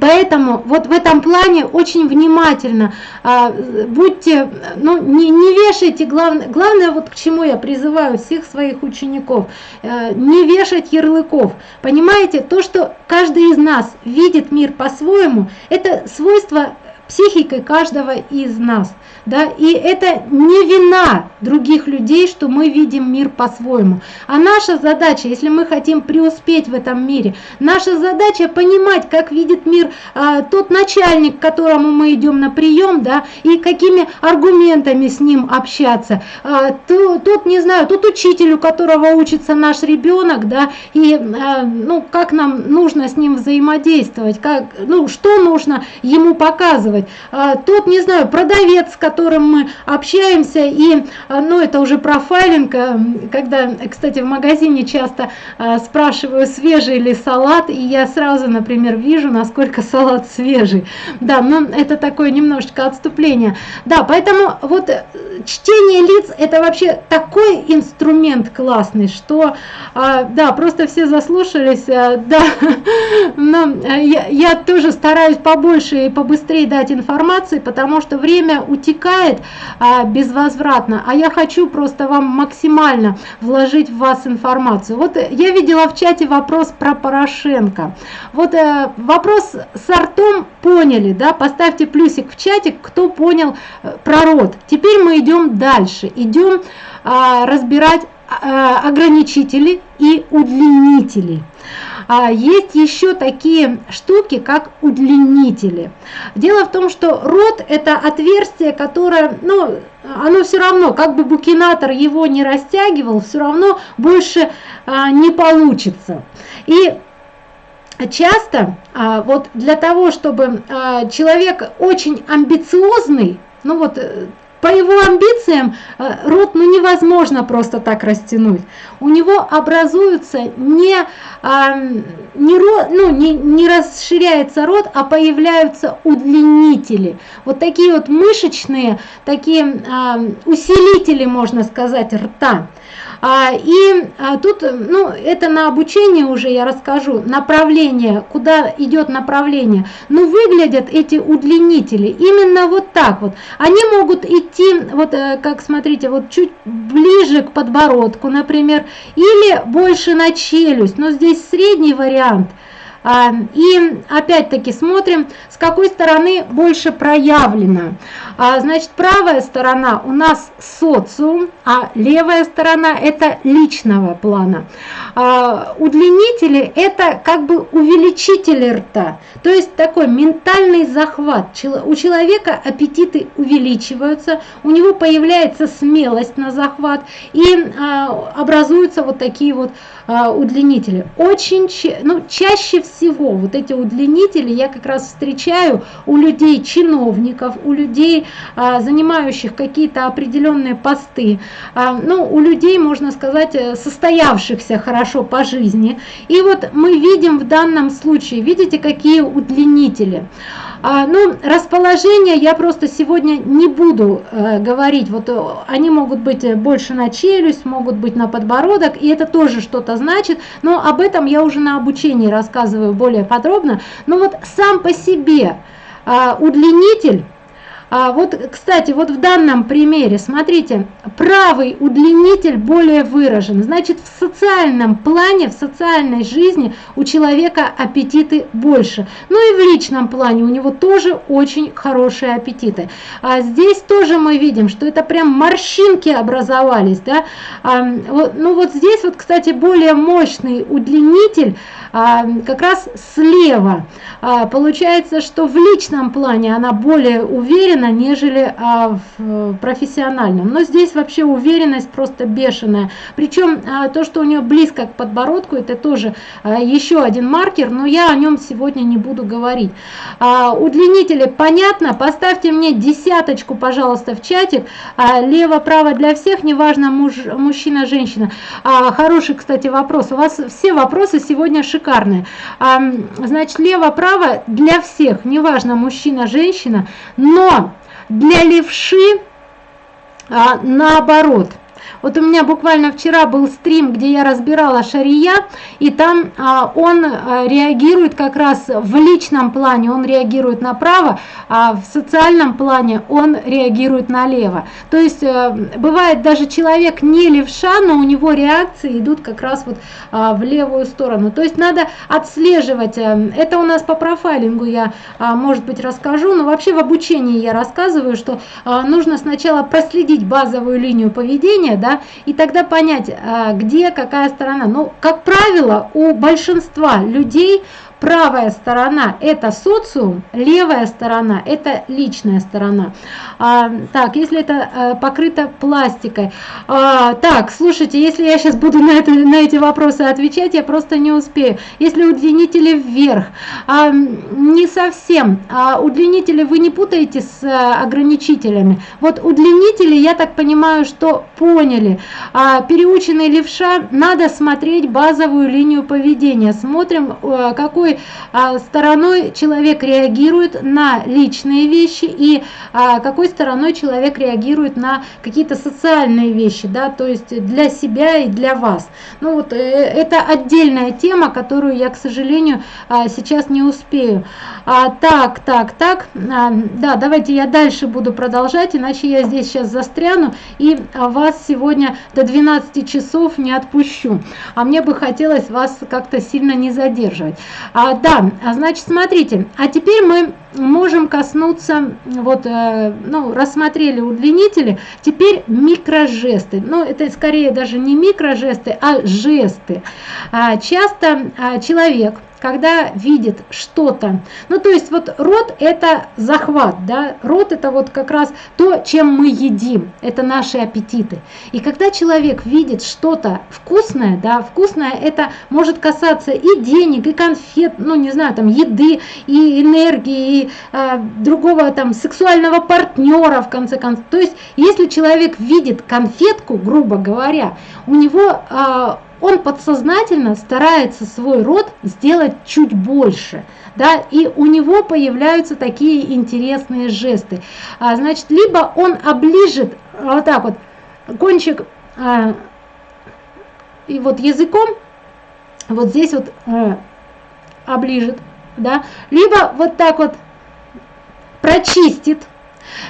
Поэтому вот в этом плане очень внимательно а, будьте, ну не, не вешайте, главное, главное вот к чему я призываю всех своих учеников, а, не вешать ярлыков. Понимаете, то, что каждый из нас видит мир по-своему, это свойство психикой каждого из нас да, и это не вина других людей, что мы видим мир по-своему. А наша задача, если мы хотим преуспеть в этом мире, наша задача понимать, как видит мир а, тот начальник, к которому мы идем на прием, да, и какими аргументами с ним общаться. А, то, тот, не знаю, тот учитель, у которого учится наш ребенок, да, и а, ну, как нам нужно с ним взаимодействовать, как, ну, что нужно ему показывать использовать. А, тот, не знаю, продавец, с которым мы общаемся, и, а, ну, это уже профайлинг, а, когда, кстати, в магазине часто а, спрашиваю, свежий ли салат, и я сразу, например, вижу, насколько салат свежий. Да, но это такое немножечко отступление. Да, поэтому вот э, чтение лиц это вообще такой инструмент классный, что, да, просто все заслушались, а, да, но э, я, я тоже стараюсь побольше и побыстрее дать информации, потому что время утекает а, безвозвратно, а я хочу просто вам максимально вложить в вас информацию. Вот я видела в чате вопрос про Порошенко. Вот э, вопрос с артом поняли, да, поставьте плюсик в чатик, кто понял э, про рот. Теперь мы идем дальше, идем а, разбирать ограничители и удлинители. А есть еще такие штуки, как удлинители. Дело в том, что рот это отверстие, которое, ну, оно все равно, как бы букинатор его не растягивал, все равно больше а, не получится. И часто а, вот для того, чтобы а, человек очень амбициозный, ну вот э, по его амбициям э, рот ну, невозможно просто так растянуть. У него образуются не, а, не, ну, не, не расширяется рот, а появляются удлинители. Вот такие вот мышечные, такие а, усилители, можно сказать, рта. А, и а, тут, ну, это на обучение уже я расскажу, направление, куда идет направление. Но выглядят эти удлинители именно вот так вот. Они могут идти, вот э, как смотрите, вот чуть ближе к подбородку, например, или больше на челюсть, но здесь средний вариант – а, и опять-таки смотрим, с какой стороны больше проявлено. А, значит, правая сторона у нас социум, а левая сторона это личного плана. А, удлинители это как бы увеличители рта, то есть такой ментальный захват. У человека аппетиты увеличиваются, у него появляется смелость на захват и образуются вот такие вот удлинители. Очень, ну, чаще всего вот эти удлинители я как раз встречаю у людей чиновников, у людей, а, занимающих какие-то определенные посты, а, ну, у людей, можно сказать, э, состоявшихся хорошо по жизни. И вот мы видим в данном случае, видите, какие удлинители. А, ну, расположение я просто сегодня не буду э, говорить. Вот э, они могут быть э, больше на челюсть, могут быть на подбородок, и это тоже что-то значит. Но об этом я уже на обучении рассказываю более подробно. Но вот сам по себе э, удлинитель а вот, кстати, вот в данном примере, смотрите, правый удлинитель более выражен. Значит, в социальном плане, в социальной жизни у человека аппетиты больше. Ну и в личном плане у него тоже очень хорошие аппетиты. А здесь тоже мы видим, что это прям морщинки образовались. Да? А, вот, ну вот здесь вот, кстати, более мощный удлинитель а, как раз слева. А, получается, что в личном плане она более уверена, нежели а, в профессиональном. Но здесь вообще уверенность просто бешеная. Причем а, то, что у нее близко к подбородку, это тоже а, еще один маркер, но я о нем сегодня не буду говорить. А, удлинители понятно? Поставьте мне десяточку, пожалуйста, в чатик. А, Лево-право для всех, неважно муж, мужчина, женщина. А, хороший, кстати, вопрос. У вас все вопросы сегодня шикарные. А, значит, лево-право для всех, неважно мужчина, женщина, но для левши а, наоборот – вот у меня буквально вчера был стрим, где я разбирала шария, и там а, он а, реагирует как раз в личном плане, он реагирует направо, а в социальном плане он реагирует налево. То есть а, бывает даже человек не левша, но у него реакции идут как раз вот а, в левую сторону. То есть надо отслеживать, а, это у нас по профайлингу я, а, может быть, расскажу, но вообще в обучении я рассказываю, что а, нужно сначала проследить базовую линию поведения, да, и тогда понять, а, где какая сторона. Ну, как правило, у большинства людей правая сторона – это социум, левая сторона – это личная сторона. А, так, если это а, покрыто пластикой. А, так, слушайте, если я сейчас буду на, это, на эти вопросы отвечать, я просто не успею. Если удлинители вверх, а, не совсем. А, удлинители вы не путаете с а, ограничителями. Вот удлинители, я так понимаю, что поняли. А, переученный левша, надо смотреть базовую линию поведения. Смотрим, а, какой а, стороной человек реагирует на личные вещи и а, какой стороной человек реагирует на какие-то социальные вещи, да, то есть для себя и для вас. Ну вот э, это отдельная тема, которую я, к сожалению, а, сейчас не успею. А, так, так, так, а, да, давайте я дальше буду продолжать, иначе я здесь сейчас застряну и вас сегодня до 12 часов не отпущу. А мне бы хотелось вас как-то сильно не задерживать. А, да, а значит, смотрите, а теперь мы можем коснуться, вот, э, ну, рассмотрели удлинители, теперь микрожесты. Ну, это скорее даже не микрожесты, а жесты. А, часто а, человек когда видит что-то. Ну, то есть вот рот это захват, да, рот это вот как раз то, чем мы едим, это наши аппетиты. И когда человек видит что-то вкусное, да, вкусное это может касаться и денег, и конфет, ну, не знаю, там, еды, и энергии, и э, другого там сексуального партнера, в конце концов. То есть, если человек видит конфетку, грубо говоря, у него э, он подсознательно старается свой род сделать чуть больше, да, и у него появляются такие интересные жесты. А, значит, либо он оближет вот так вот кончик а, и вот языком, вот здесь вот а, оближет, да, либо вот так вот прочистит,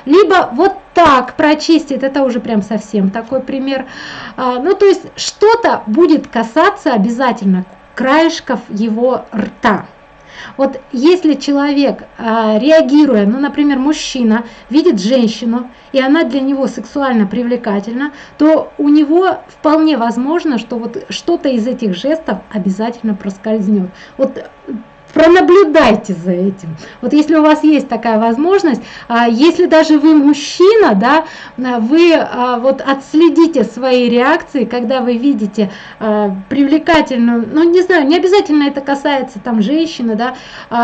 либо вот так прочистит, это уже прям совсем такой пример. А, ну, то есть что-то будет касаться обязательно краешков его рта. Вот если человек, а, реагируя, ну, например, мужчина видит женщину, и она для него сексуально привлекательна, то у него вполне возможно, что вот что-то из этих жестов обязательно проскользнет. Вот пронаблюдайте за этим. Вот если у вас есть такая возможность, а, если даже вы мужчина, да, вы а, вот отследите свои реакции, когда вы видите а, привлекательную, ну не знаю, не обязательно это касается там женщины, да,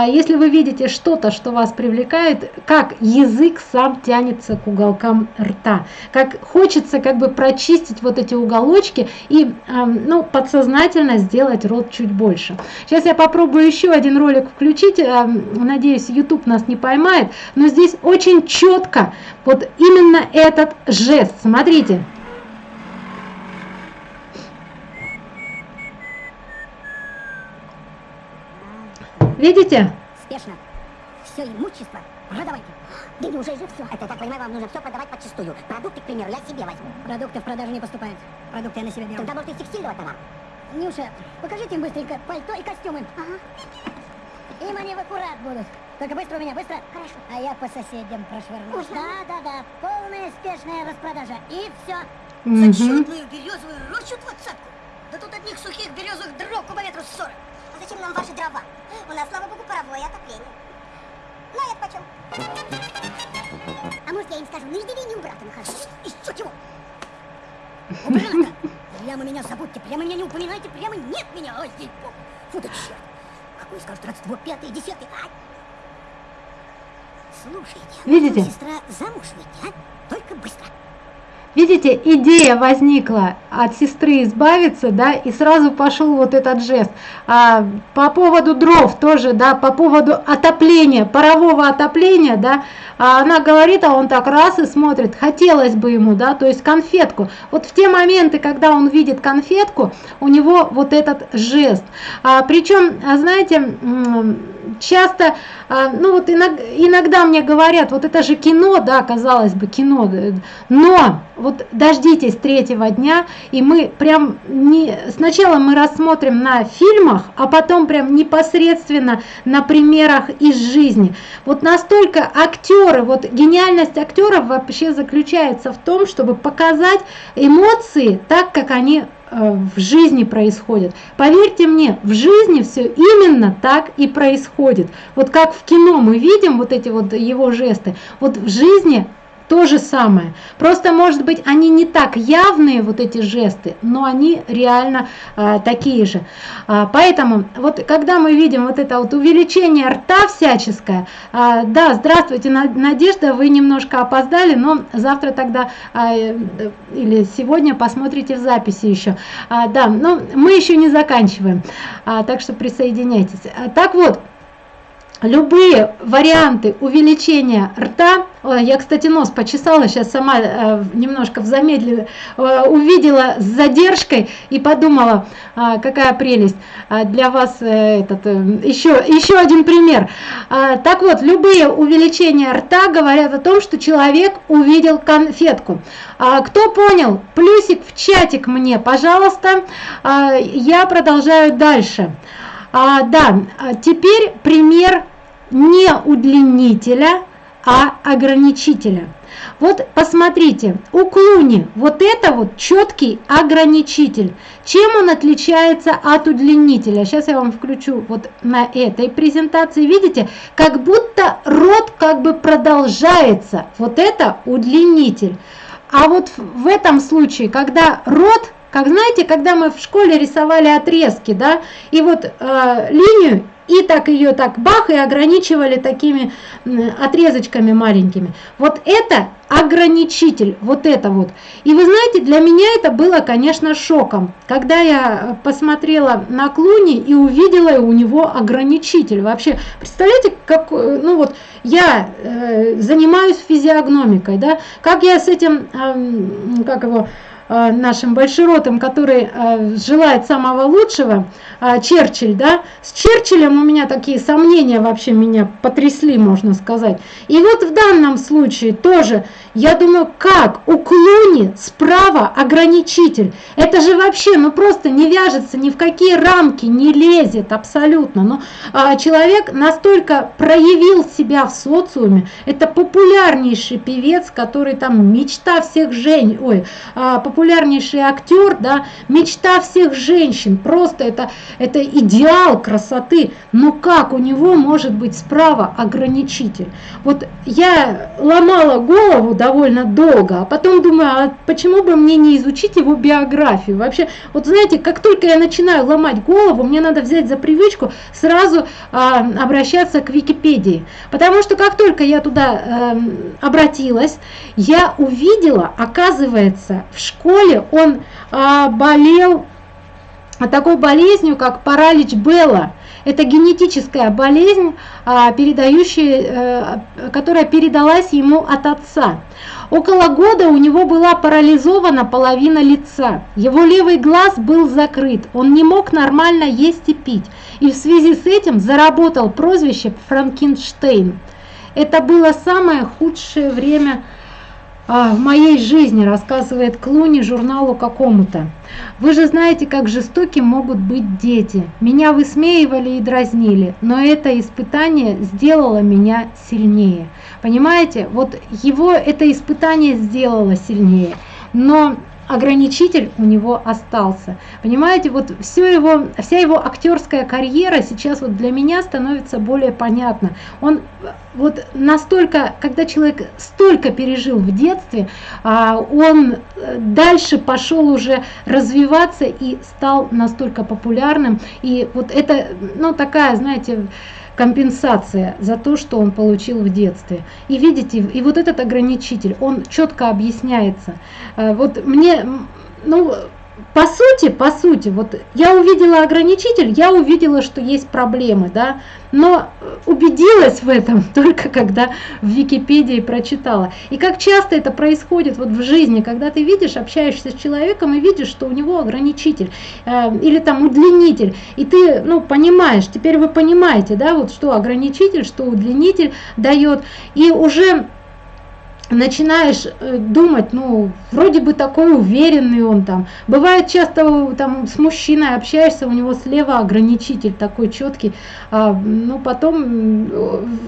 если вы видите что-то, что вас привлекает, как язык сам тянется к уголкам рта, как хочется как бы прочистить вот эти уголочки и ну, подсознательно сделать рот чуть больше. Сейчас я попробую еще один ролик включить, э, надеюсь, YouTube нас не поймает, но здесь очень четко вот именно этот жест. Смотрите. Видите? Спешно. Все имущество продавайте. Да неужели же все? Это, я так понимаю, вам нужно все продавать подчистую. Продукты, к примеру, я себе возьму. Продукты в продажу не поступают. Продукты я на себя беру. Тогда, может, из текстильного товара? Нюша, покажите им быстренько пальто и костюмы. Ага. Им они в аккурат будут. Только быстро у меня, быстро. Хорошо. А я по соседям прошвырну. Да, да, да. Полная спешная распродажа. И все. Мгм. Зачетную березовую рощу двадцатку. Да тут одних сухих березовых дров кубометров сорок. А зачем нам ваши дрова? У нас, слава богу, паровое отопление. Ну, а это почем? А может, я им скажу, на иждивении у брата нахожу. Еще чего? Убрано! Прямо меня забудьте, прямо меня не упоминайте, прямо нет меня. Ой, ей. Фу да черт. Какой скажет родство, пятый, десятый. Ай! Слушайте, Видите? сестра замуж выйти, а? Только быстро. Видите, идея возникла от сестры избавиться, да, и сразу пошел вот этот жест. А, по поводу дров тоже, да, по поводу отопления, парового отопления, да, а она говорит, а он так раз и смотрит, хотелось бы ему, да, то есть конфетку. Вот в те моменты, когда он видит конфетку, у него вот этот жест. А, причем, а, знаете, часто, а, ну вот иногда, мне говорят, вот это же кино, да, казалось бы, кино, но вот дождитесь третьего дня, и мы прям не, сначала мы рассмотрим на фильмах, а потом прям непосредственно на примерах из жизни. Вот настолько актеры, вот гениальность актеров вообще заключается в том, чтобы показать эмоции так, как они в жизни происходит. Поверьте мне, в жизни все именно так и происходит. Вот как в кино мы видим вот эти вот его жесты, вот в жизни то же самое. Просто, может быть, они не так явные, вот эти жесты, но они реально а, такие же. А, поэтому, вот когда мы видим вот это вот увеличение рта всяческое, а, да, здравствуйте, Надежда, вы немножко опоздали, но завтра тогда а, или сегодня посмотрите в записи еще. А, да, но мы еще не заканчиваем, а, так что присоединяйтесь. А, так вот, любые варианты увеличения рта, я, кстати, нос почесала, сейчас сама э, немножко в замедле э, увидела с задержкой и подумала, э, какая прелесть для вас этот еще еще один пример. Так вот, любые увеличения рта говорят о том, что человек увидел конфетку. Кто понял? Плюсик в чатик мне, пожалуйста. Я продолжаю дальше. Да, теперь пример не удлинителя, а ограничителя. Вот посмотрите, у клуни вот это вот четкий ограничитель. Чем он отличается от удлинителя? Сейчас я вам включу вот на этой презентации. Видите, как будто рот как бы продолжается. Вот это удлинитель. А вот в этом случае, когда рот как знаете, когда мы в школе рисовали отрезки, да, и вот э, линию и так ее так бах и ограничивали такими отрезочками маленькими. Вот это ограничитель, вот это вот. И вы знаете, для меня это было, конечно, шоком, когда я посмотрела на Клуни и увидела у него ограничитель. Вообще, представляете, как, ну вот, я э, занимаюсь физиогномикой, да, как я с этим, э, как его, нашим большеротом, который э, желает самого лучшего, э, Черчилль, да, с Черчиллем у меня такие сомнения вообще меня потрясли, можно сказать. И вот в данном случае тоже, я думаю, как у Клуни справа ограничитель. Это же вообще, ну просто не вяжется, ни в какие рамки не лезет абсолютно. Но а, человек настолько проявил себя в социуме, это популярнейший певец, который там мечта всех жен, ой, а, популярнейший актер, да, мечта всех женщин, просто это, это идеал красоты, но как у него может быть справа ограничитель? Вот я ломала голову довольно долго, а потом думаю, а почему бы мне не изучить его биографию? Вообще, вот знаете, как только я начинаю ломать голову, мне надо взять за привычку сразу а, обращаться к Википедии, потому что как только я туда а, обратилась, я увидела, оказывается, в школе, он а, болел такой болезнью, как паралич Белла. Это генетическая болезнь, а, передающая, э, которая передалась ему от отца. Около года у него была парализована половина лица. Его левый глаз был закрыт. Он не мог нормально есть и пить. И в связи с этим заработал прозвище Франкенштейн. Это было самое худшее время а, в моей жизни, рассказывает Клуни журналу какому-то. Вы же знаете, как жестоки могут быть дети. Меня высмеивали и дразнили, но это испытание сделало меня сильнее. Понимаете, вот его это испытание сделало сильнее. Но ограничитель у него остался. Понимаете, вот все его, вся его актерская карьера сейчас вот для меня становится более понятна. Он вот настолько, когда человек столько пережил в детстве, а, он э, дальше пошел уже развиваться и стал настолько популярным. И вот это, ну такая, знаете, компенсация за то, что он получил в детстве. И видите, и вот этот ограничитель, он четко объясняется. Э, вот мне, ну, по сути, по сути, вот я увидела ограничитель, я увидела, что есть проблемы, да, но убедилась в этом только когда в Википедии прочитала. И как часто это происходит вот в жизни, когда ты видишь, общаешься с человеком и видишь, что у него ограничитель э, или там удлинитель, и ты, ну, понимаешь, теперь вы понимаете, да, вот что ограничитель, что удлинитель дает, и уже начинаешь э, думать, ну, вроде бы такой уверенный он там. Бывает часто там с мужчиной общаешься, у него слева ограничитель такой четкий, а, ну, потом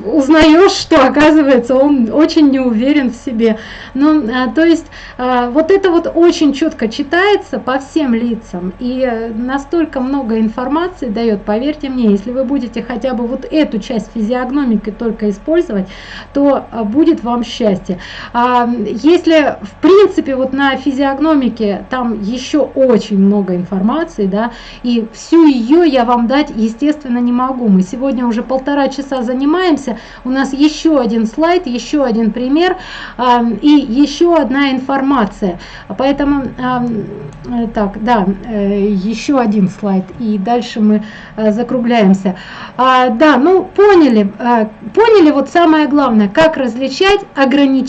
узнаешь, что оказывается он очень не уверен в себе. Ну, а, то есть а, вот это вот очень четко читается по всем лицам и э, настолько много информации дает, поверьте мне, если вы будете хотя бы вот эту часть физиогномики только использовать, то будет вам счастье. А, если в принципе вот на физиогномике там еще очень много информации, да, и всю ее я вам дать, естественно, не могу. Мы сегодня уже полтора часа занимаемся, у нас еще один слайд, еще один пример а, и еще одна информация. Поэтому, а, так, да, э, еще один слайд, и дальше мы э, закругляемся. Да, ну поняли, поняли вот самое главное, как различать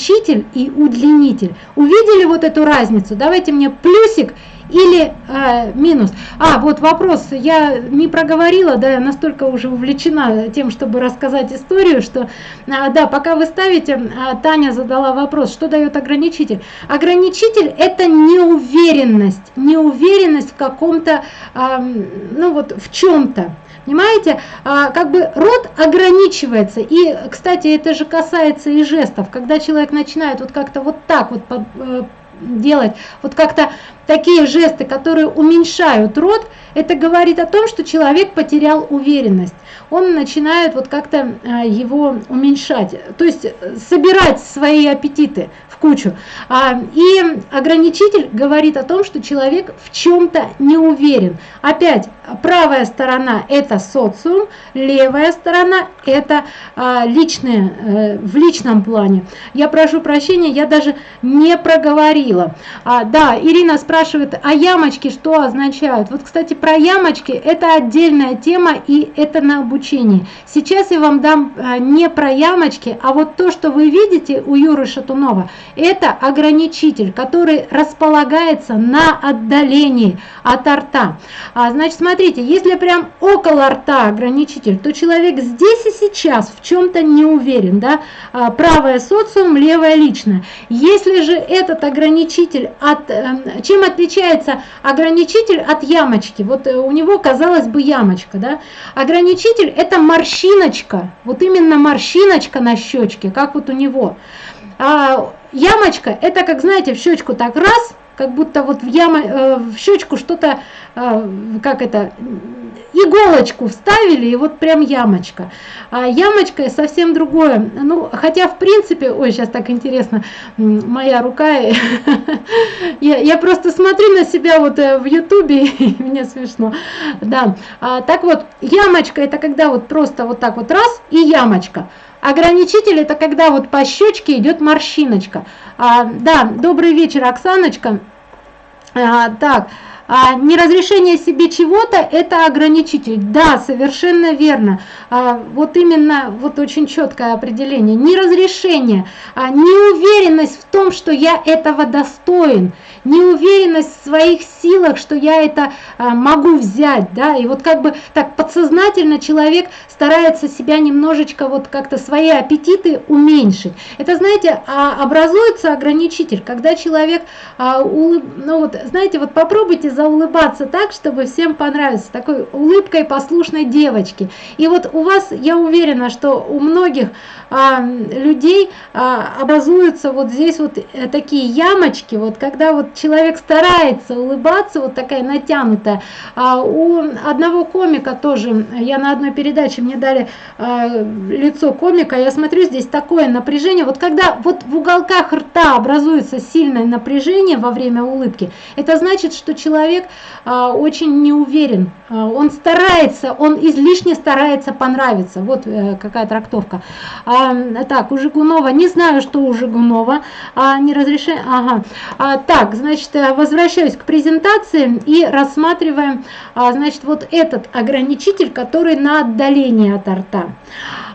ограничитель и удлинитель. Увидели вот эту разницу? Давайте мне плюсик или э, минус. А, вот вопрос, я не проговорила, да, я настолько уже увлечена тем, чтобы рассказать историю, что, э, да, пока вы ставите, э, Таня задала вопрос, что дает ограничитель. Ограничитель это неуверенность, неуверенность в каком-то, э, ну вот в чем-то. Понимаете, а, как бы рот ограничивается. И, кстати, это же касается и жестов. Когда человек начинает вот как-то вот так вот э, делать, вот как-то такие жесты, которые уменьшают рот, это говорит о том, что человек потерял уверенность. Он начинает вот как-то э, его уменьшать, то есть э, собирать свои аппетиты в кучу. А, и ограничитель говорит о том, что человек в чем-то не уверен. Опять, правая сторона это социум, левая сторона это а, личное, э, в личном плане. Я прошу прощения, я даже не проговорила. А, да, Ирина спрашивает, а ямочки что означают? Вот, кстати, про ямочки это отдельная тема и это на обучении. Сейчас я вам дам а, не про ямочки, а вот то, что вы видите у Юры Шатунова, это ограничитель, который располагается на отдалении от рта. А, значит, смотрите, если прям около рта ограничитель, то человек здесь и сейчас в чем-то не уверен. Да? А, правое социум, левое личное. Если же этот ограничитель, от, э, чем отличается ограничитель от ямочки? Вот э, у него, казалось бы, ямочка. Да? Ограничитель это морщиночка, вот именно морщиночка на щечке, как вот у него. А ямочка, это как, знаете, в щечку так раз, как будто вот в, яма, э, в щечку что-то, э, как это, иголочку вставили, и вот прям ямочка. А ямочка совсем другое. Ну, хотя, в принципе, ой, сейчас так интересно, моя рука, я, я просто смотрю на себя вот э, в ютубе, и мне смешно. Да, а, так вот, ямочка, это когда вот просто вот так вот раз, и ямочка. Ограничитель это когда вот по щечке идет морщиночка. А, да, добрый вечер, Оксаночка. А, так, а, неразрешение себе чего-то это ограничитель. Да, совершенно верно. А, вот именно, вот очень четкое определение. Неразрешение, а, неуверенность в том, что я этого достоин, неуверенность в своих силах, что я это а, могу взять, да, и вот как бы так подсознательно человек старается себя немножечко вот как-то свои аппетиты уменьшить. Это, знаете, а, образуется ограничитель, когда человек, а, ну вот, знаете, вот попробуйте заулыбаться так, чтобы всем понравиться, такой улыбкой послушной девочки. И вот у вас, я уверена, что у многих людей а, образуются вот здесь вот э, такие ямочки, вот когда вот человек старается улыбаться, вот такая натянутая. А у одного комика тоже, я на одной передаче, мне дали а, лицо комика, я смотрю, здесь такое напряжение, вот когда вот в уголках рта образуется сильное напряжение во время улыбки, это значит, что человек а, очень не уверен, а, он старается, он излишне старается понравиться, вот а, какая трактовка. А, так, у Жигунова, не знаю, что у Жигунова, а, не разрешаю, ага, а, так, значит, э, возвращаюсь к презентации и рассматриваем, а, значит, вот этот ограничитель, который на отдаление от рта.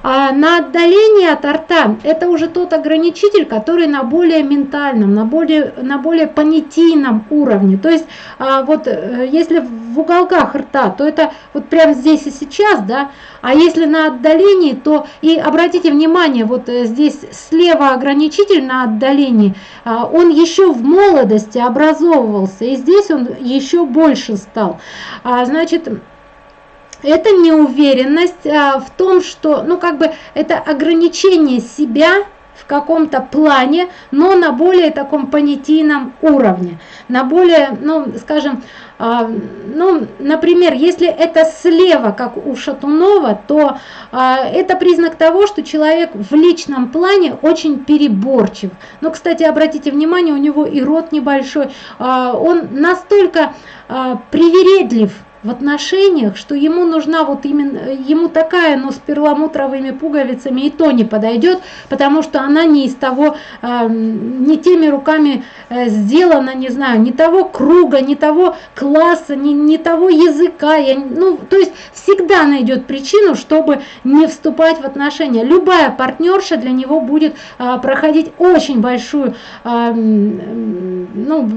А на отдаление от рта это уже тот ограничитель, который на более ментальном, на более, на более понятийном уровне. То есть а, вот э, если в уголках рта, то это вот прямо здесь и сейчас, да, а если на отдалении, то и обратите внимание, вот э, здесь слева ограничитель на отдалении, а, он еще в молодости образовывался, и здесь он еще больше стал. А, значит, это неуверенность а, в том, что, ну как бы это ограничение себя, в каком-то плане, но на более таком понятийном уровне, на более, ну, скажем, ну, например, если это слева, как у Шатунова, то э, это признак того, что человек в личном плане очень переборчив. Но, кстати, обратите внимание, у него и рот небольшой, э, он настолько привередлив, в отношениях, что ему нужна вот именно, ему такая, но с перламутровыми пуговицами и то не подойдет, потому что она не из того, э, не теми руками э, сделана, не знаю, не того круга, не того класса, не, не того языка, я, ну, то есть всегда найдет причину, чтобы не вступать в отношения. Любая партнерша для него будет э, проходить очень большую, э, ну,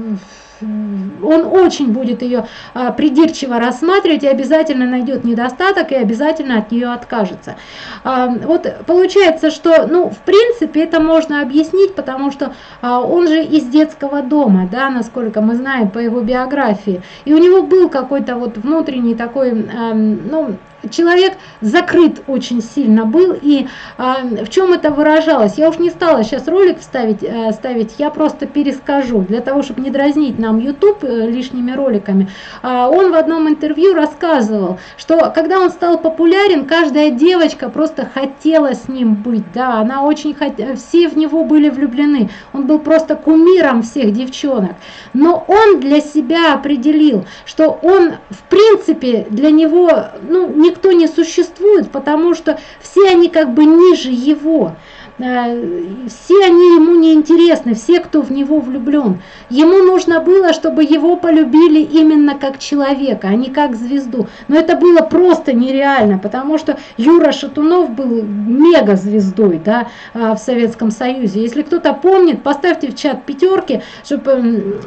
он очень будет ее а, придирчиво рассматривать и обязательно найдет недостаток и обязательно от нее откажется. А, вот получается, что, ну, в принципе, это можно объяснить, потому что а, он же из детского дома, да, насколько мы знаем по его биографии, и у него был какой-то вот внутренний такой, ну, человек закрыт очень сильно был, и э, в чем это выражалось? Я уж не стала сейчас ролик вставить, э, ставить, я просто перескажу, для того, чтобы не дразнить нам YouTube э, лишними роликами. Э, он в одном интервью рассказывал, что когда он стал популярен, каждая девочка просто хотела с ним быть, да, она очень хот... все в него были влюблены, он был просто кумиром всех девчонок, но он для себя определил, что он в принципе для него, ну, не никто не существует, потому что все они как бы ниже его. Э, все они ему не интересны, все, кто в него влюблен. Ему нужно было, чтобы его полюбили именно как человека, а не как звезду. Но это было просто нереально, потому что Юра Шатунов был мега звездой да, э, в Советском Союзе. Если кто-то помнит, поставьте в чат пятерки, чтобы,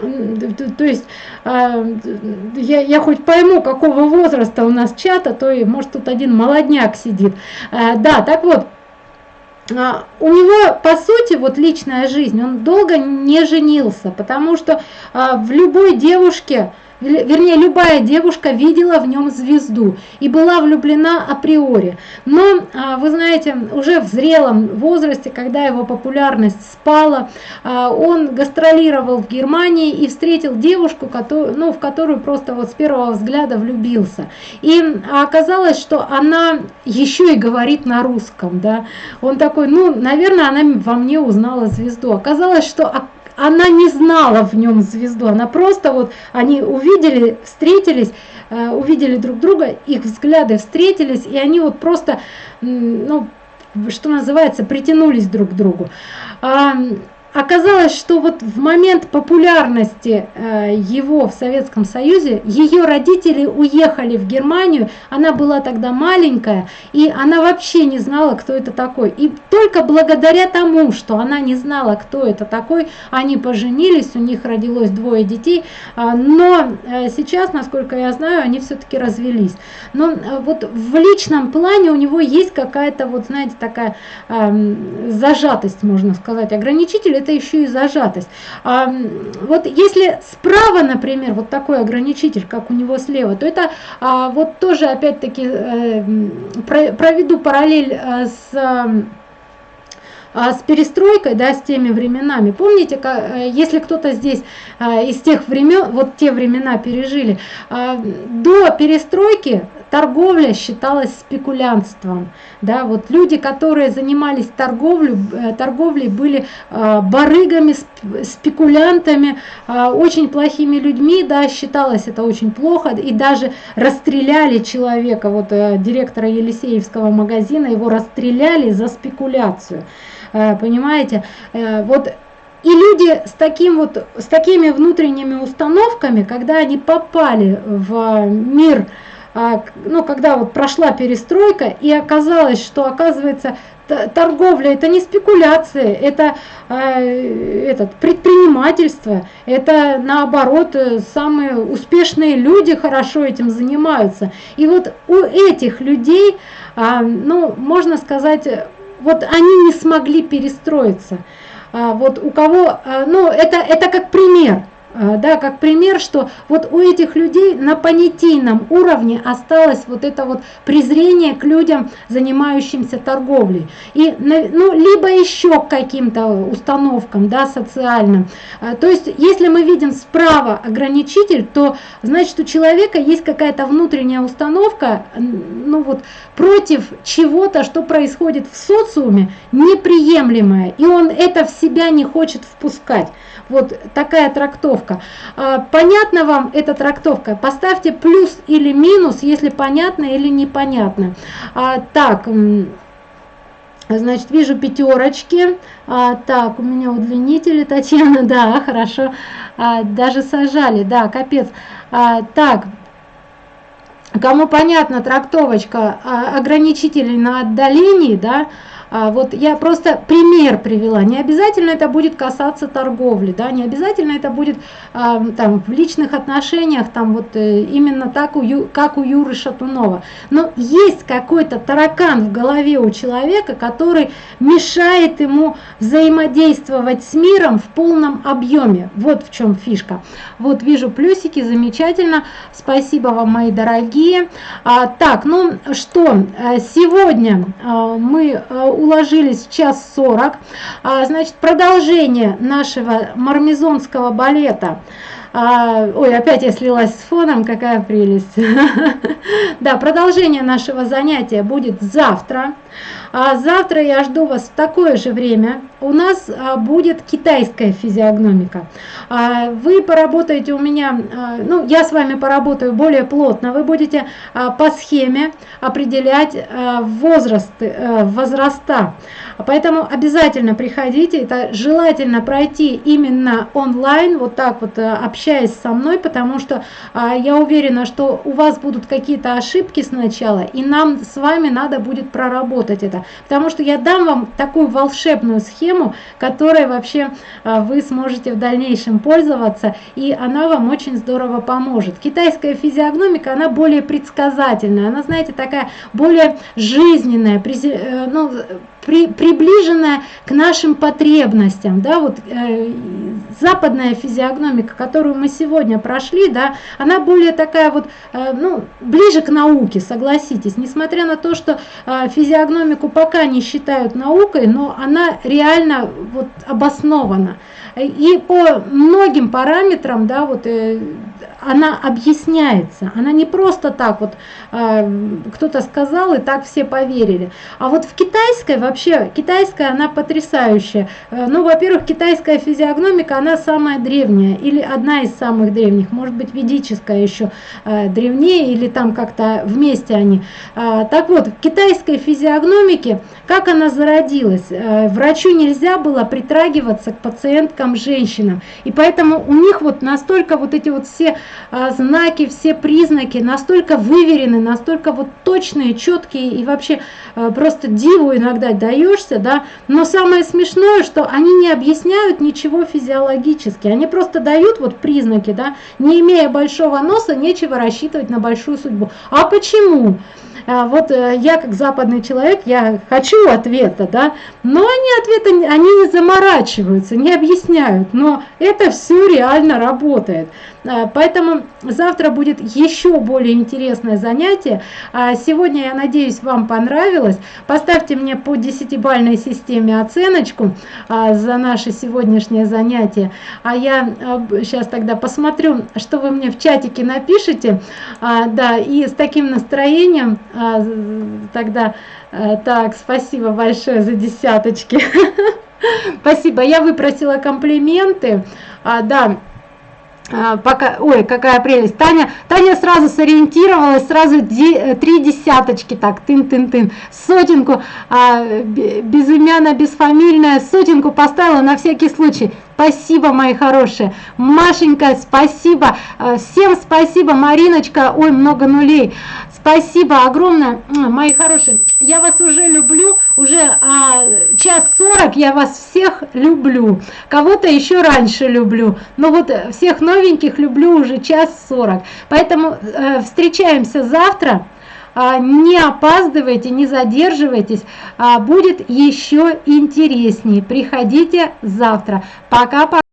то есть, э, я, я хоть пойму, какого возраста у нас чата, то может тут один молодняк сидит. Да, так вот, у него, по сути, вот личная жизнь, он долго не женился, потому что а, в любой девушке вернее, любая девушка видела в нем звезду и была влюблена априори. Но, а, вы знаете, уже в зрелом возрасте, когда его популярность спала, а, он гастролировал в Германии и встретил девушку, которую, ну, в которую просто вот с первого взгляда влюбился. И оказалось, что она еще и говорит на русском, да. Он такой, ну, наверное, она во мне узнала звезду. Оказалось, что она не знала в нем звезду, она просто вот, они увидели, встретились, э, увидели друг друга, их взгляды встретились, и они вот просто, ну, что называется, притянулись друг к другу. Оказалось, что вот в момент популярности э, его в Советском Союзе, ее родители уехали в Германию, она была тогда маленькая, и она вообще не знала, кто это такой. И только благодаря тому, что она не знала, кто это такой, они поженились, у них родилось двое детей, а, но э, сейчас, насколько я знаю, они все-таки развелись. Но э, вот в личном плане у него есть какая-то, вот знаете, такая зажатость, можно сказать, ограничитель это еще и зажатость. А, вот если справа, например, вот такой ограничитель, как у него слева, то это а, вот тоже опять-таки э, проведу параллель э, с а, с перестройкой, да, с теми временами. Помните, э, если кто-то здесь из тех времен, вот те времена пережили, до перестройки торговля считалась спекулянством. Да, вот люди, которые занимались торговлей, э, торговлей были э, барыгами, спекулянтами, э, очень плохими людьми, да, считалось это очень плохо, и даже расстреляли человека, вот директора Елисеевского магазина, его расстреляли за спекуляцию. Понимаете, вот и люди с, таким вот, с такими внутренними установками, когда они попали в мир ну, когда вот прошла перестройка и оказалось, что оказывается торговля это не спекуляция, это э, этот, предпринимательство, это наоборот э, самые успешные люди хорошо этим занимаются. И вот у этих людей, э, ну, можно сказать, вот они не смогли перестроиться. А, вот у кого, а, ну, это, это как пример. А, да, как пример, что вот у этих людей на понятийном уровне осталось вот это вот презрение к людям, занимающимся торговлей. И, ну, либо еще к каким-то установкам, да, социальным. А, то есть, если мы видим справа ограничитель, то значит у человека есть какая-то внутренняя установка, ну вот, против чего-то, что происходит в социуме, неприемлемое. И он это в себя не хочет впускать. Вот такая трактовка. А, понятна вам эта трактовка? Поставьте плюс или минус, если понятно или непонятно. А, так, значит, вижу пятерочки. А, так, у меня удлинители, Татьяна, да, хорошо. Даже сажали, да, капец. Так, кому понятна трактовочка ограничителей на отдалении, да, вот я просто пример привела. Не обязательно это будет касаться торговли, да, не обязательно это будет а, там в личных отношениях, там вот э, именно так, у, как у Юры Шатунова. Но есть какой-то таракан в голове у человека, который мешает ему взаимодействовать с миром в полном объеме. Вот в чем фишка. Вот вижу плюсики, замечательно. Спасибо вам, мои дорогие. А, так, ну что, э, сегодня а, мы э, уложились в час сорок. А, значит, продолжение нашего мармезонского балета. А, ой, опять я слилась с фоном, какая прелесть. Да, продолжение нашего занятия будет завтра. А завтра я жду вас в такое же время. У нас а, будет китайская физиогномика. А, вы поработаете у меня, а, ну, я с вами поработаю более плотно. Вы будете по схеме определять возраст, а, возраста. Поэтому обязательно приходите. Это желательно пройти именно онлайн, вот так вот а, общаясь со мной, потому что я уверена, что у вас будут какие-то ошибки сначала, и нам с вами надо будет проработать это. Потому что я дам вам такую волшебную схему, которой вообще а, вы сможете в дальнейшем пользоваться, и она вам очень здорово поможет. Китайская физиогномика, она более предсказательная, она, знаете, такая более жизненная, э, ну, при, приближенная к нашим потребностям, да, вот э, западная физиогномика, которую мы сегодня прошли, да, она более такая вот, э, ну, ближе к науке, согласитесь, несмотря на то, что э, физиогномику пока не считают наукой, но она реально вот обоснована. И по многим параметрам, да, вот э, она объясняется. Она не просто так вот э, кто-то сказал и так все поверили. А вот в китайской вообще, китайская она потрясающая. Э, ну, во-первых, китайская физиогномика, она самая древняя или одна из самых древних. Может быть, ведическая еще э, древнее или там как-то вместе они. Э, так вот, в китайской физиогномике, как она зародилась? Э, врачу нельзя было притрагиваться к пациенткам женщинам. И поэтому у них вот настолько вот эти вот все а, знаки, все признаки настолько выверены, настолько вот точные, четкие и вообще а, просто диву иногда даешься, да. Но самое смешное, что они не объясняют ничего физиологически, они просто дают вот признаки, да. Не имея большого носа, нечего рассчитывать на большую судьбу. А почему? А, вот э, я как западный человек, я хочу ответа, да, но они ответа, они не заморачиваются, не объясняют, но это все реально работает. А, поэтому завтра будет еще более интересное занятие. А сегодня, я надеюсь, вам понравилось. Поставьте мне по десятибальной системе оценочку а, за наше сегодняшнее занятие. А я сейчас тогда посмотрю, что вы мне в чатике напишите. Да, и с таким настроением тогда... Так, спасибо большое за десяточки. Спасибо. Я выпросила комплименты. А, да, пока, ой, какая прелесть. Таня, Таня сразу сориентировалась, сразу э, три десяточки, так, тын-тын-тын. Сотенку, а, безымянная, бесфамильная, сотенку поставила на всякий случай. Спасибо, мои хорошие. Машенька, спасибо. А, всем спасибо. Мариночка, ой, много нулей. спасибо огромное, мои хорошие. 40 я вас всех люблю. Кого-то еще раньше люблю. Но вот э, всех новеньких люблю уже час 40. Поэтому э, встречаемся завтра. А, не опаздывайте, не задерживайтесь. А, будет еще интереснее. Приходите завтра. Пока-пока.